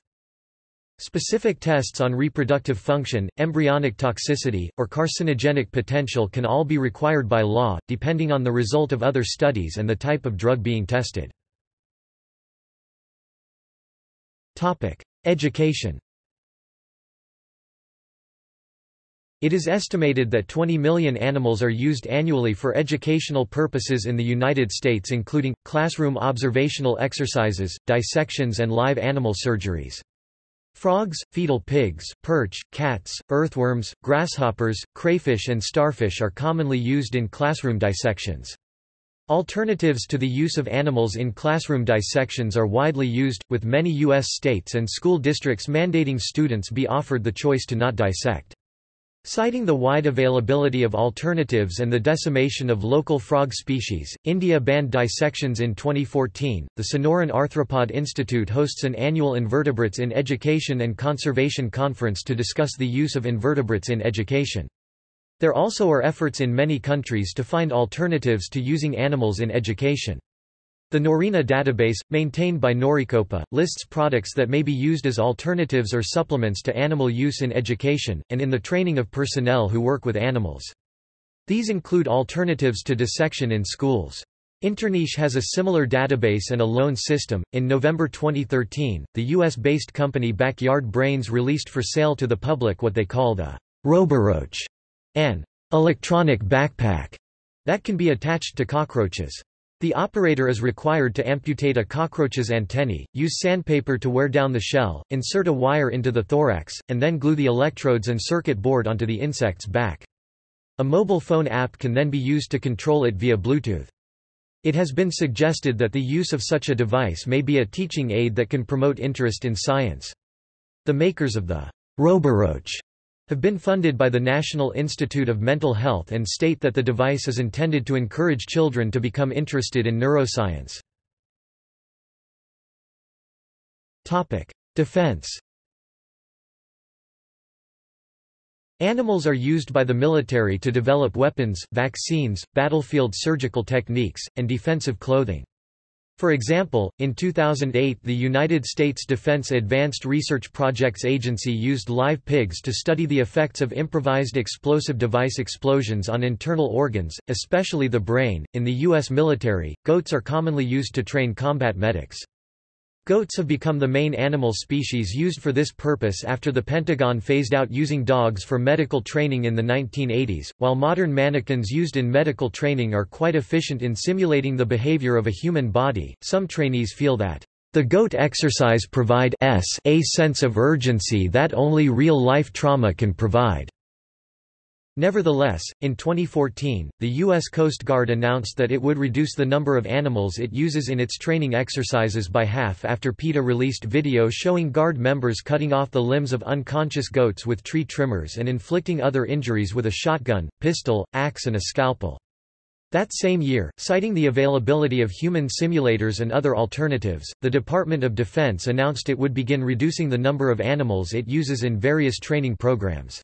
Specific tests on reproductive function, embryonic toxicity, or carcinogenic potential can all be required by law, depending on the result of other studies and the type of drug being tested. Education It is estimated that 20 million animals are used annually for educational purposes in the United States including, classroom observational exercises, dissections and live animal surgeries. Frogs, fetal pigs, perch, cats, earthworms, grasshoppers, crayfish and starfish are commonly used in classroom dissections. Alternatives to the use of animals in classroom dissections are widely used, with many U.S. states and school districts mandating students be offered the choice to not dissect. Citing the wide availability of alternatives and the decimation of local frog species, India banned dissections in 2014. The Sonoran Arthropod Institute hosts an annual Invertebrates in Education and Conservation conference to discuss the use of invertebrates in education. There also are efforts in many countries to find alternatives to using animals in education. The Norina database, maintained by Norecopa, lists products that may be used as alternatives or supplements to animal use in education, and in the training of personnel who work with animals. These include alternatives to dissection in schools. Interniche has a similar database and a loan system. In November 2013, the US based company Backyard Brains released for sale to the public what they called a Roboroach, an electronic backpack that can be attached to cockroaches. The operator is required to amputate a cockroach's antennae, use sandpaper to wear down the shell, insert a wire into the thorax, and then glue the electrodes and circuit board onto the insect's back. A mobile phone app can then be used to control it via Bluetooth. It has been suggested that the use of such a device may be a teaching aid that can promote interest in science. The makers of the Roboroach have been funded by the National Institute of Mental Health and state that the device is intended to encourage children to become interested in neuroscience. Defense Animals are used by the military to develop weapons, vaccines, battlefield surgical techniques, and defensive clothing. For example, in 2008 the United States Defense Advanced Research Projects Agency used live pigs to study the effects of improvised explosive device explosions on internal organs, especially the brain. In the U.S. military, goats are commonly used to train combat medics. Goats have become the main animal species used for this purpose after the Pentagon phased out using dogs for medical training in the 1980s. While modern mannequins used in medical training are quite efficient in simulating the behavior of a human body, some trainees feel that the goat exercise provide a sense of urgency that only real-life trauma can provide. Nevertheless, in 2014, the U.S. Coast Guard announced that it would reduce the number of animals it uses in its training exercises by half after PETA released video showing Guard members cutting off the limbs of unconscious goats with tree trimmers and inflicting other injuries with a shotgun, pistol, axe and a scalpel. That same year, citing the availability of human simulators and other alternatives, the Department of Defense announced it would begin reducing the number of animals it uses in various training programs.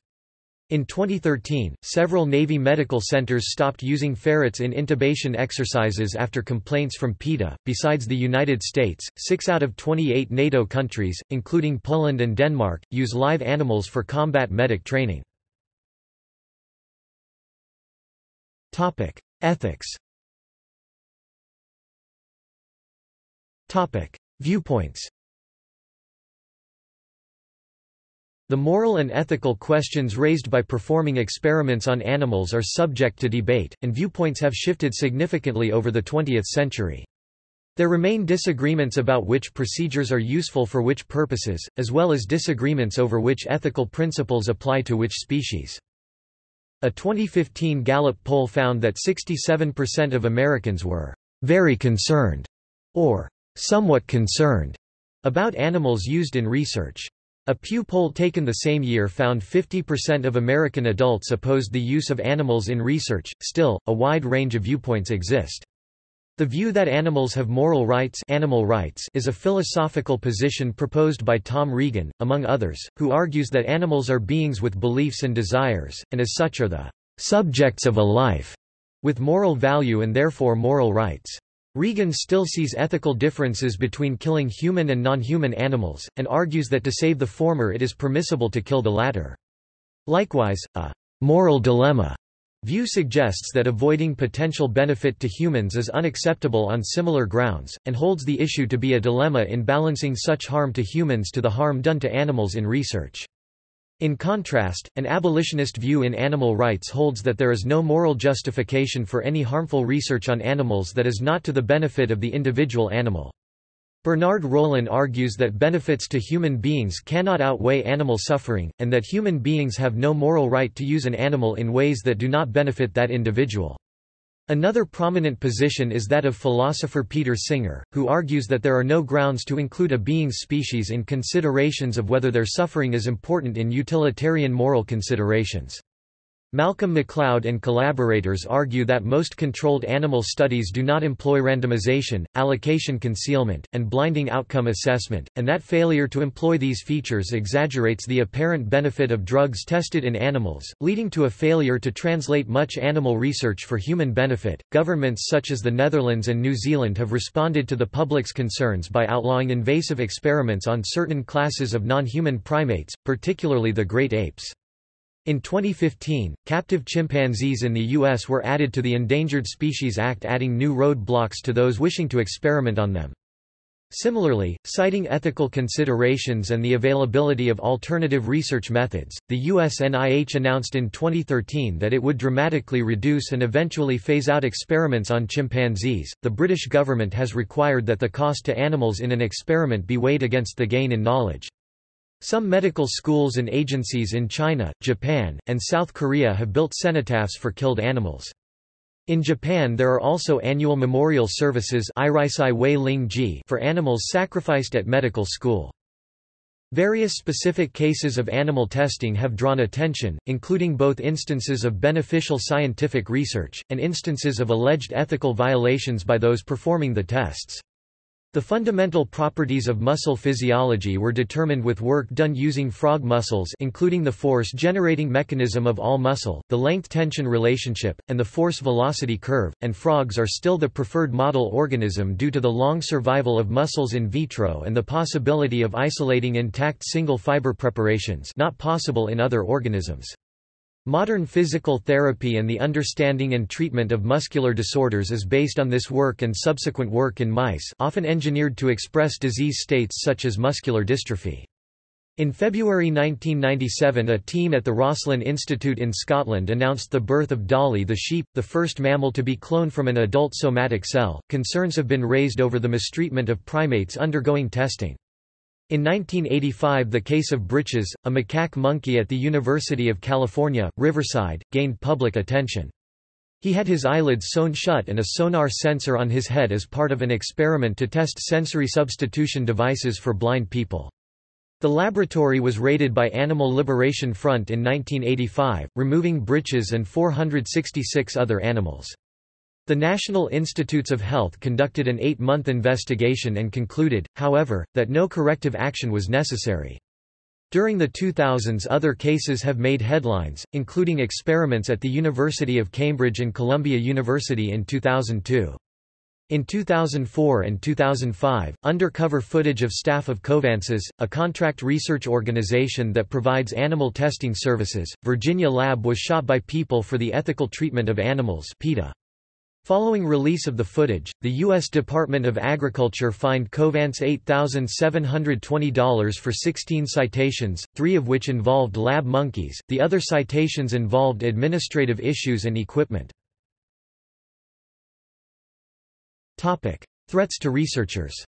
In 2013, several Navy medical centers stopped using ferrets in intubation exercises after complaints from PETA. Besides the United States, six out of 28 NATO countries, including Poland and Denmark, use live animals for combat medic training. Topic: Ethics. Topic: Viewpoints. The moral and ethical questions raised by performing experiments on animals are subject to debate, and viewpoints have shifted significantly over the 20th century. There remain disagreements about which procedures are useful for which purposes, as well as disagreements over which ethical principles apply to which species. A 2015 Gallup poll found that 67% of Americans were very concerned or somewhat concerned about animals used in research. A Pew poll taken the same year found 50% of American adults opposed the use of animals in research. Still, a wide range of viewpoints exist. The view that animals have moral rights, animal rights is a philosophical position proposed by Tom Regan, among others, who argues that animals are beings with beliefs and desires, and as such are the subjects of a life, with moral value and therefore moral rights. Regan still sees ethical differences between killing human and non-human animals, and argues that to save the former it is permissible to kill the latter. Likewise, a moral dilemma view suggests that avoiding potential benefit to humans is unacceptable on similar grounds, and holds the issue to be a dilemma in balancing such harm to humans to the harm done to animals in research. In contrast, an abolitionist view in animal rights holds that there is no moral justification for any harmful research on animals that is not to the benefit of the individual animal. Bernard Rollin argues that benefits to human beings cannot outweigh animal suffering, and that human beings have no moral right to use an animal in ways that do not benefit that individual. Another prominent position is that of philosopher Peter Singer, who argues that there are no grounds to include a being's species in considerations of whether their suffering is important in utilitarian moral considerations. Malcolm Macleod and collaborators argue that most controlled animal studies do not employ randomization, allocation concealment, and blinding outcome assessment, and that failure to employ these features exaggerates the apparent benefit of drugs tested in animals, leading to a failure to translate much animal research for human benefit. Governments such as the Netherlands and New Zealand have responded to the public's concerns by outlawing invasive experiments on certain classes of non-human primates, particularly the great apes. In 2015, captive chimpanzees in the U.S. were added to the Endangered Species Act adding new road-blocks to those wishing to experiment on them. Similarly, citing ethical considerations and the availability of alternative research methods, the US NIH announced in 2013 that it would dramatically reduce and eventually phase out experiments on chimpanzees. The British government has required that the cost to animals in an experiment be weighed against the gain in knowledge. Some medical schools and agencies in China, Japan, and South Korea have built cenotaphs for killed animals. In Japan there are also annual memorial services for animals sacrificed at medical school. Various specific cases of animal testing have drawn attention, including both instances of beneficial scientific research, and instances of alleged ethical violations by those performing the tests. The fundamental properties of muscle physiology were determined with work done using frog muscles including the force-generating mechanism of all muscle, the length-tension relationship, and the force-velocity curve, and frogs are still the preferred model organism due to the long survival of muscles in vitro and the possibility of isolating intact single-fiber preparations not possible in other organisms. Modern physical therapy and the understanding and treatment of muscular disorders is based on this work and subsequent work in mice often engineered to express disease states such as muscular dystrophy. In February 1997 a team at the Roslin Institute in Scotland announced the birth of Dolly the sheep, the first mammal to be cloned from an adult somatic cell. Concerns have been raised over the mistreatment of primates undergoing testing. In 1985 the case of Britches, a macaque monkey at the University of California, Riverside, gained public attention. He had his eyelids sewn shut and a sonar sensor on his head as part of an experiment to test sensory substitution devices for blind people. The laboratory was raided by Animal Liberation Front in 1985, removing Britches and 466 other animals. The National Institutes of Health conducted an eight-month investigation and concluded, however, that no corrective action was necessary. During the 2000s other cases have made headlines, including experiments at the University of Cambridge and Columbia University in 2002. In 2004 and 2005, undercover footage of staff of Covance's, a contract research organization that provides animal testing services, Virginia Lab was shot by People for the Ethical Treatment of Animals PETA. Following release of the footage, the U.S. Department of Agriculture fined Covance $8,720 for 16 citations, three of which involved lab monkeys, the other citations involved administrative issues and equipment. Threats to researchers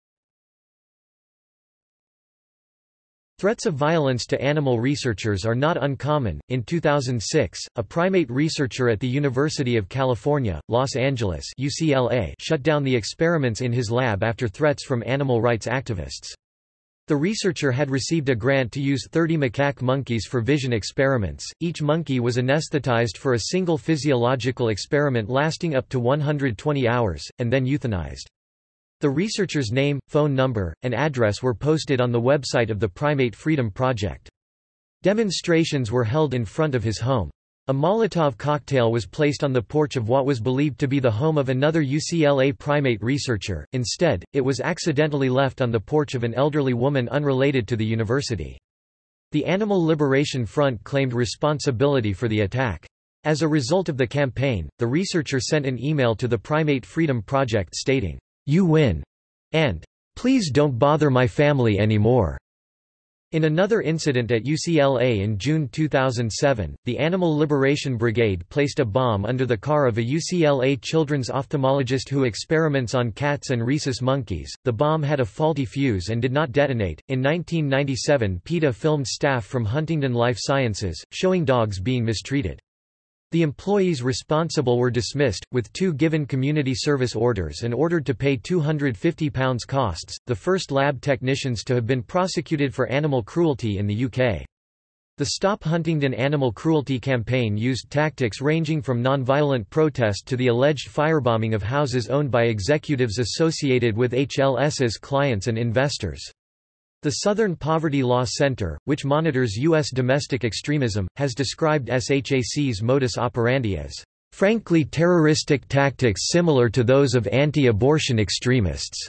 Threats of violence to animal researchers are not uncommon. In 2006, a primate researcher at the University of California, Los Angeles (UCLA) shut down the experiments in his lab after threats from animal rights activists. The researcher had received a grant to use 30 macaque monkeys for vision experiments. Each monkey was anesthetized for a single physiological experiment lasting up to 120 hours, and then euthanized. The researcher's name, phone number, and address were posted on the website of the Primate Freedom Project. Demonstrations were held in front of his home. A Molotov cocktail was placed on the porch of what was believed to be the home of another UCLA primate researcher, instead, it was accidentally left on the porch of an elderly woman unrelated to the university. The Animal Liberation Front claimed responsibility for the attack. As a result of the campaign, the researcher sent an email to the Primate Freedom Project stating, you win, and please don't bother my family anymore. In another incident at UCLA in June 2007, the Animal Liberation Brigade placed a bomb under the car of a UCLA children's ophthalmologist who experiments on cats and rhesus monkeys. The bomb had a faulty fuse and did not detonate. In 1997, PETA filmed staff from Huntingdon Life Sciences, showing dogs being mistreated. The employees responsible were dismissed, with two given community service orders and ordered to pay £250 costs, the first lab technicians to have been prosecuted for animal cruelty in the UK. The Stop Huntingdon animal cruelty campaign used tactics ranging from non-violent protest to the alleged firebombing of houses owned by executives associated with HLS's clients and investors. The Southern Poverty Law Center, which monitors U.S. domestic extremism, has described SHAC's modus operandi as, "...frankly terroristic tactics similar to those of anti-abortion extremists."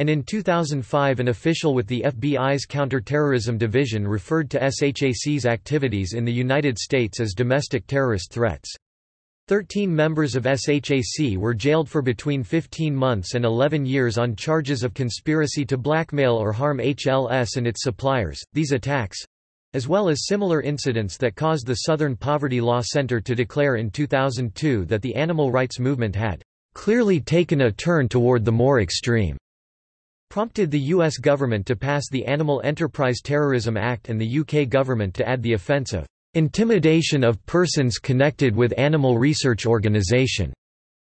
And in 2005 an official with the FBI's Counterterrorism Division referred to SHAC's activities in the United States as domestic terrorist threats. Thirteen members of SHAC were jailed for between 15 months and 11 years on charges of conspiracy to blackmail or harm HLS and its suppliers. These attacks as well as similar incidents that caused the Southern Poverty Law Center to declare in 2002 that the animal rights movement had clearly taken a turn toward the more extreme prompted the U.S. government to pass the Animal Enterprise Terrorism Act and the UK government to add the offence of intimidation of persons connected with animal research organisation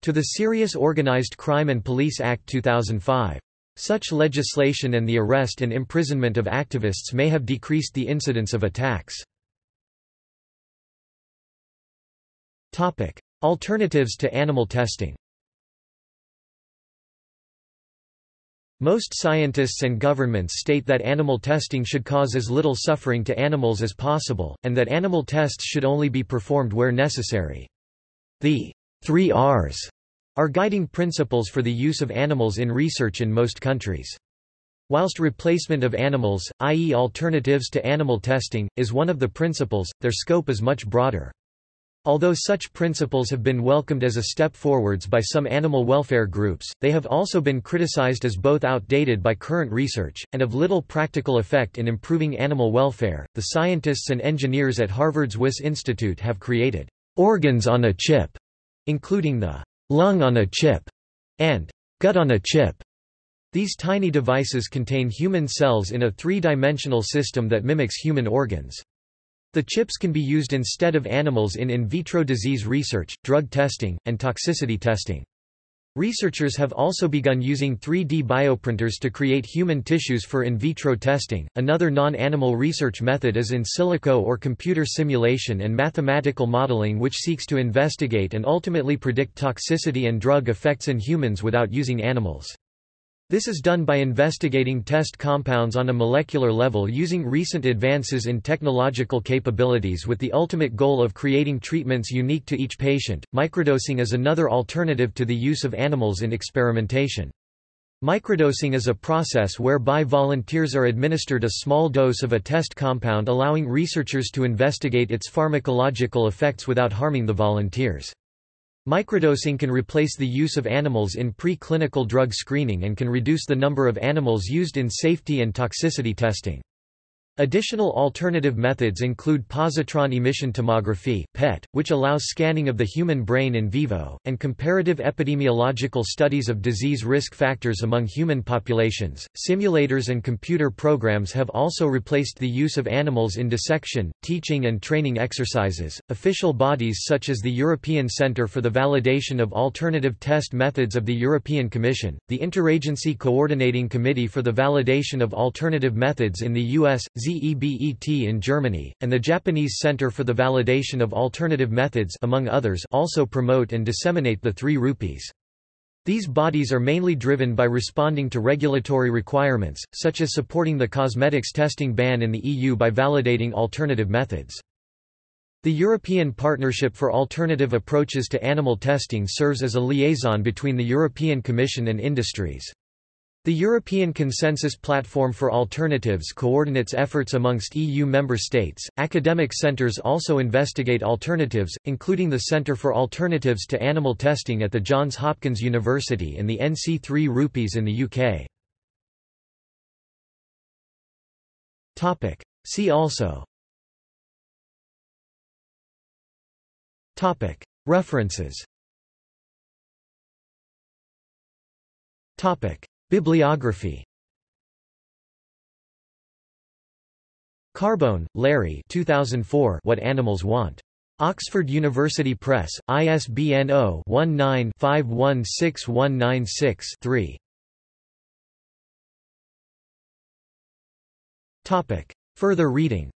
to the Serious Organised Crime and Police Act 2005. Such legislation and the arrest and imprisonment of activists may have decreased the incidence of attacks. Alternatives to animal testing Most scientists and governments state that animal testing should cause as little suffering to animals as possible, and that animal tests should only be performed where necessary. The three Rs are guiding principles for the use of animals in research in most countries. Whilst replacement of animals, i.e. alternatives to animal testing, is one of the principles, their scope is much broader. Although such principles have been welcomed as a step forwards by some animal welfare groups, they have also been criticized as both outdated by current research, and of little practical effect in improving animal welfare. The scientists and engineers at Harvard's Wyss Institute have created organs on a chip, including the lung on a chip and gut on a chip. These tiny devices contain human cells in a three-dimensional system that mimics human organs. The chips can be used instead of animals in in vitro disease research, drug testing, and toxicity testing. Researchers have also begun using 3D bioprinters to create human tissues for in vitro testing. Another non animal research method is in silico or computer simulation and mathematical modeling, which seeks to investigate and ultimately predict toxicity and drug effects in humans without using animals. This is done by investigating test compounds on a molecular level using recent advances in technological capabilities with the ultimate goal of creating treatments unique to each patient. Microdosing is another alternative to the use of animals in experimentation. Microdosing is a process whereby volunteers are administered a small dose of a test compound allowing researchers to investigate its pharmacological effects without harming the volunteers. Microdosing can replace the use of animals in pre-clinical drug screening and can reduce the number of animals used in safety and toxicity testing. Additional alternative methods include positron emission tomography (PET), which allows scanning of the human brain in vivo, and comparative epidemiological studies of disease risk factors among human populations. Simulators and computer programs have also replaced the use of animals in dissection, teaching and training exercises. Official bodies such as the European Centre for the Validation of Alternative Test Methods of the European Commission, the Interagency Coordinating Committee for the Validation of Alternative Methods in the US, ZEBET in Germany, and the Japanese Center for the Validation of Alternative Methods among others also promote and disseminate the three rupees. These bodies are mainly driven by responding to regulatory requirements, such as supporting the cosmetics testing ban in the EU by validating alternative methods. The European Partnership for Alternative Approaches to Animal Testing serves as a liaison between the European Commission and industries. The European Consensus Platform for Alternatives coordinates efforts amongst EU member states. Academic centres also investigate alternatives, including the Centre for Alternatives to Animal Testing at the Johns Hopkins University and the NC3 Rupees in the UK. Topic. See also Topic. References Topic. Bibliography. Carbone, Larry. 2004 What Animals Want. Oxford University Press, ISBN 0-19-516196-3 Further reading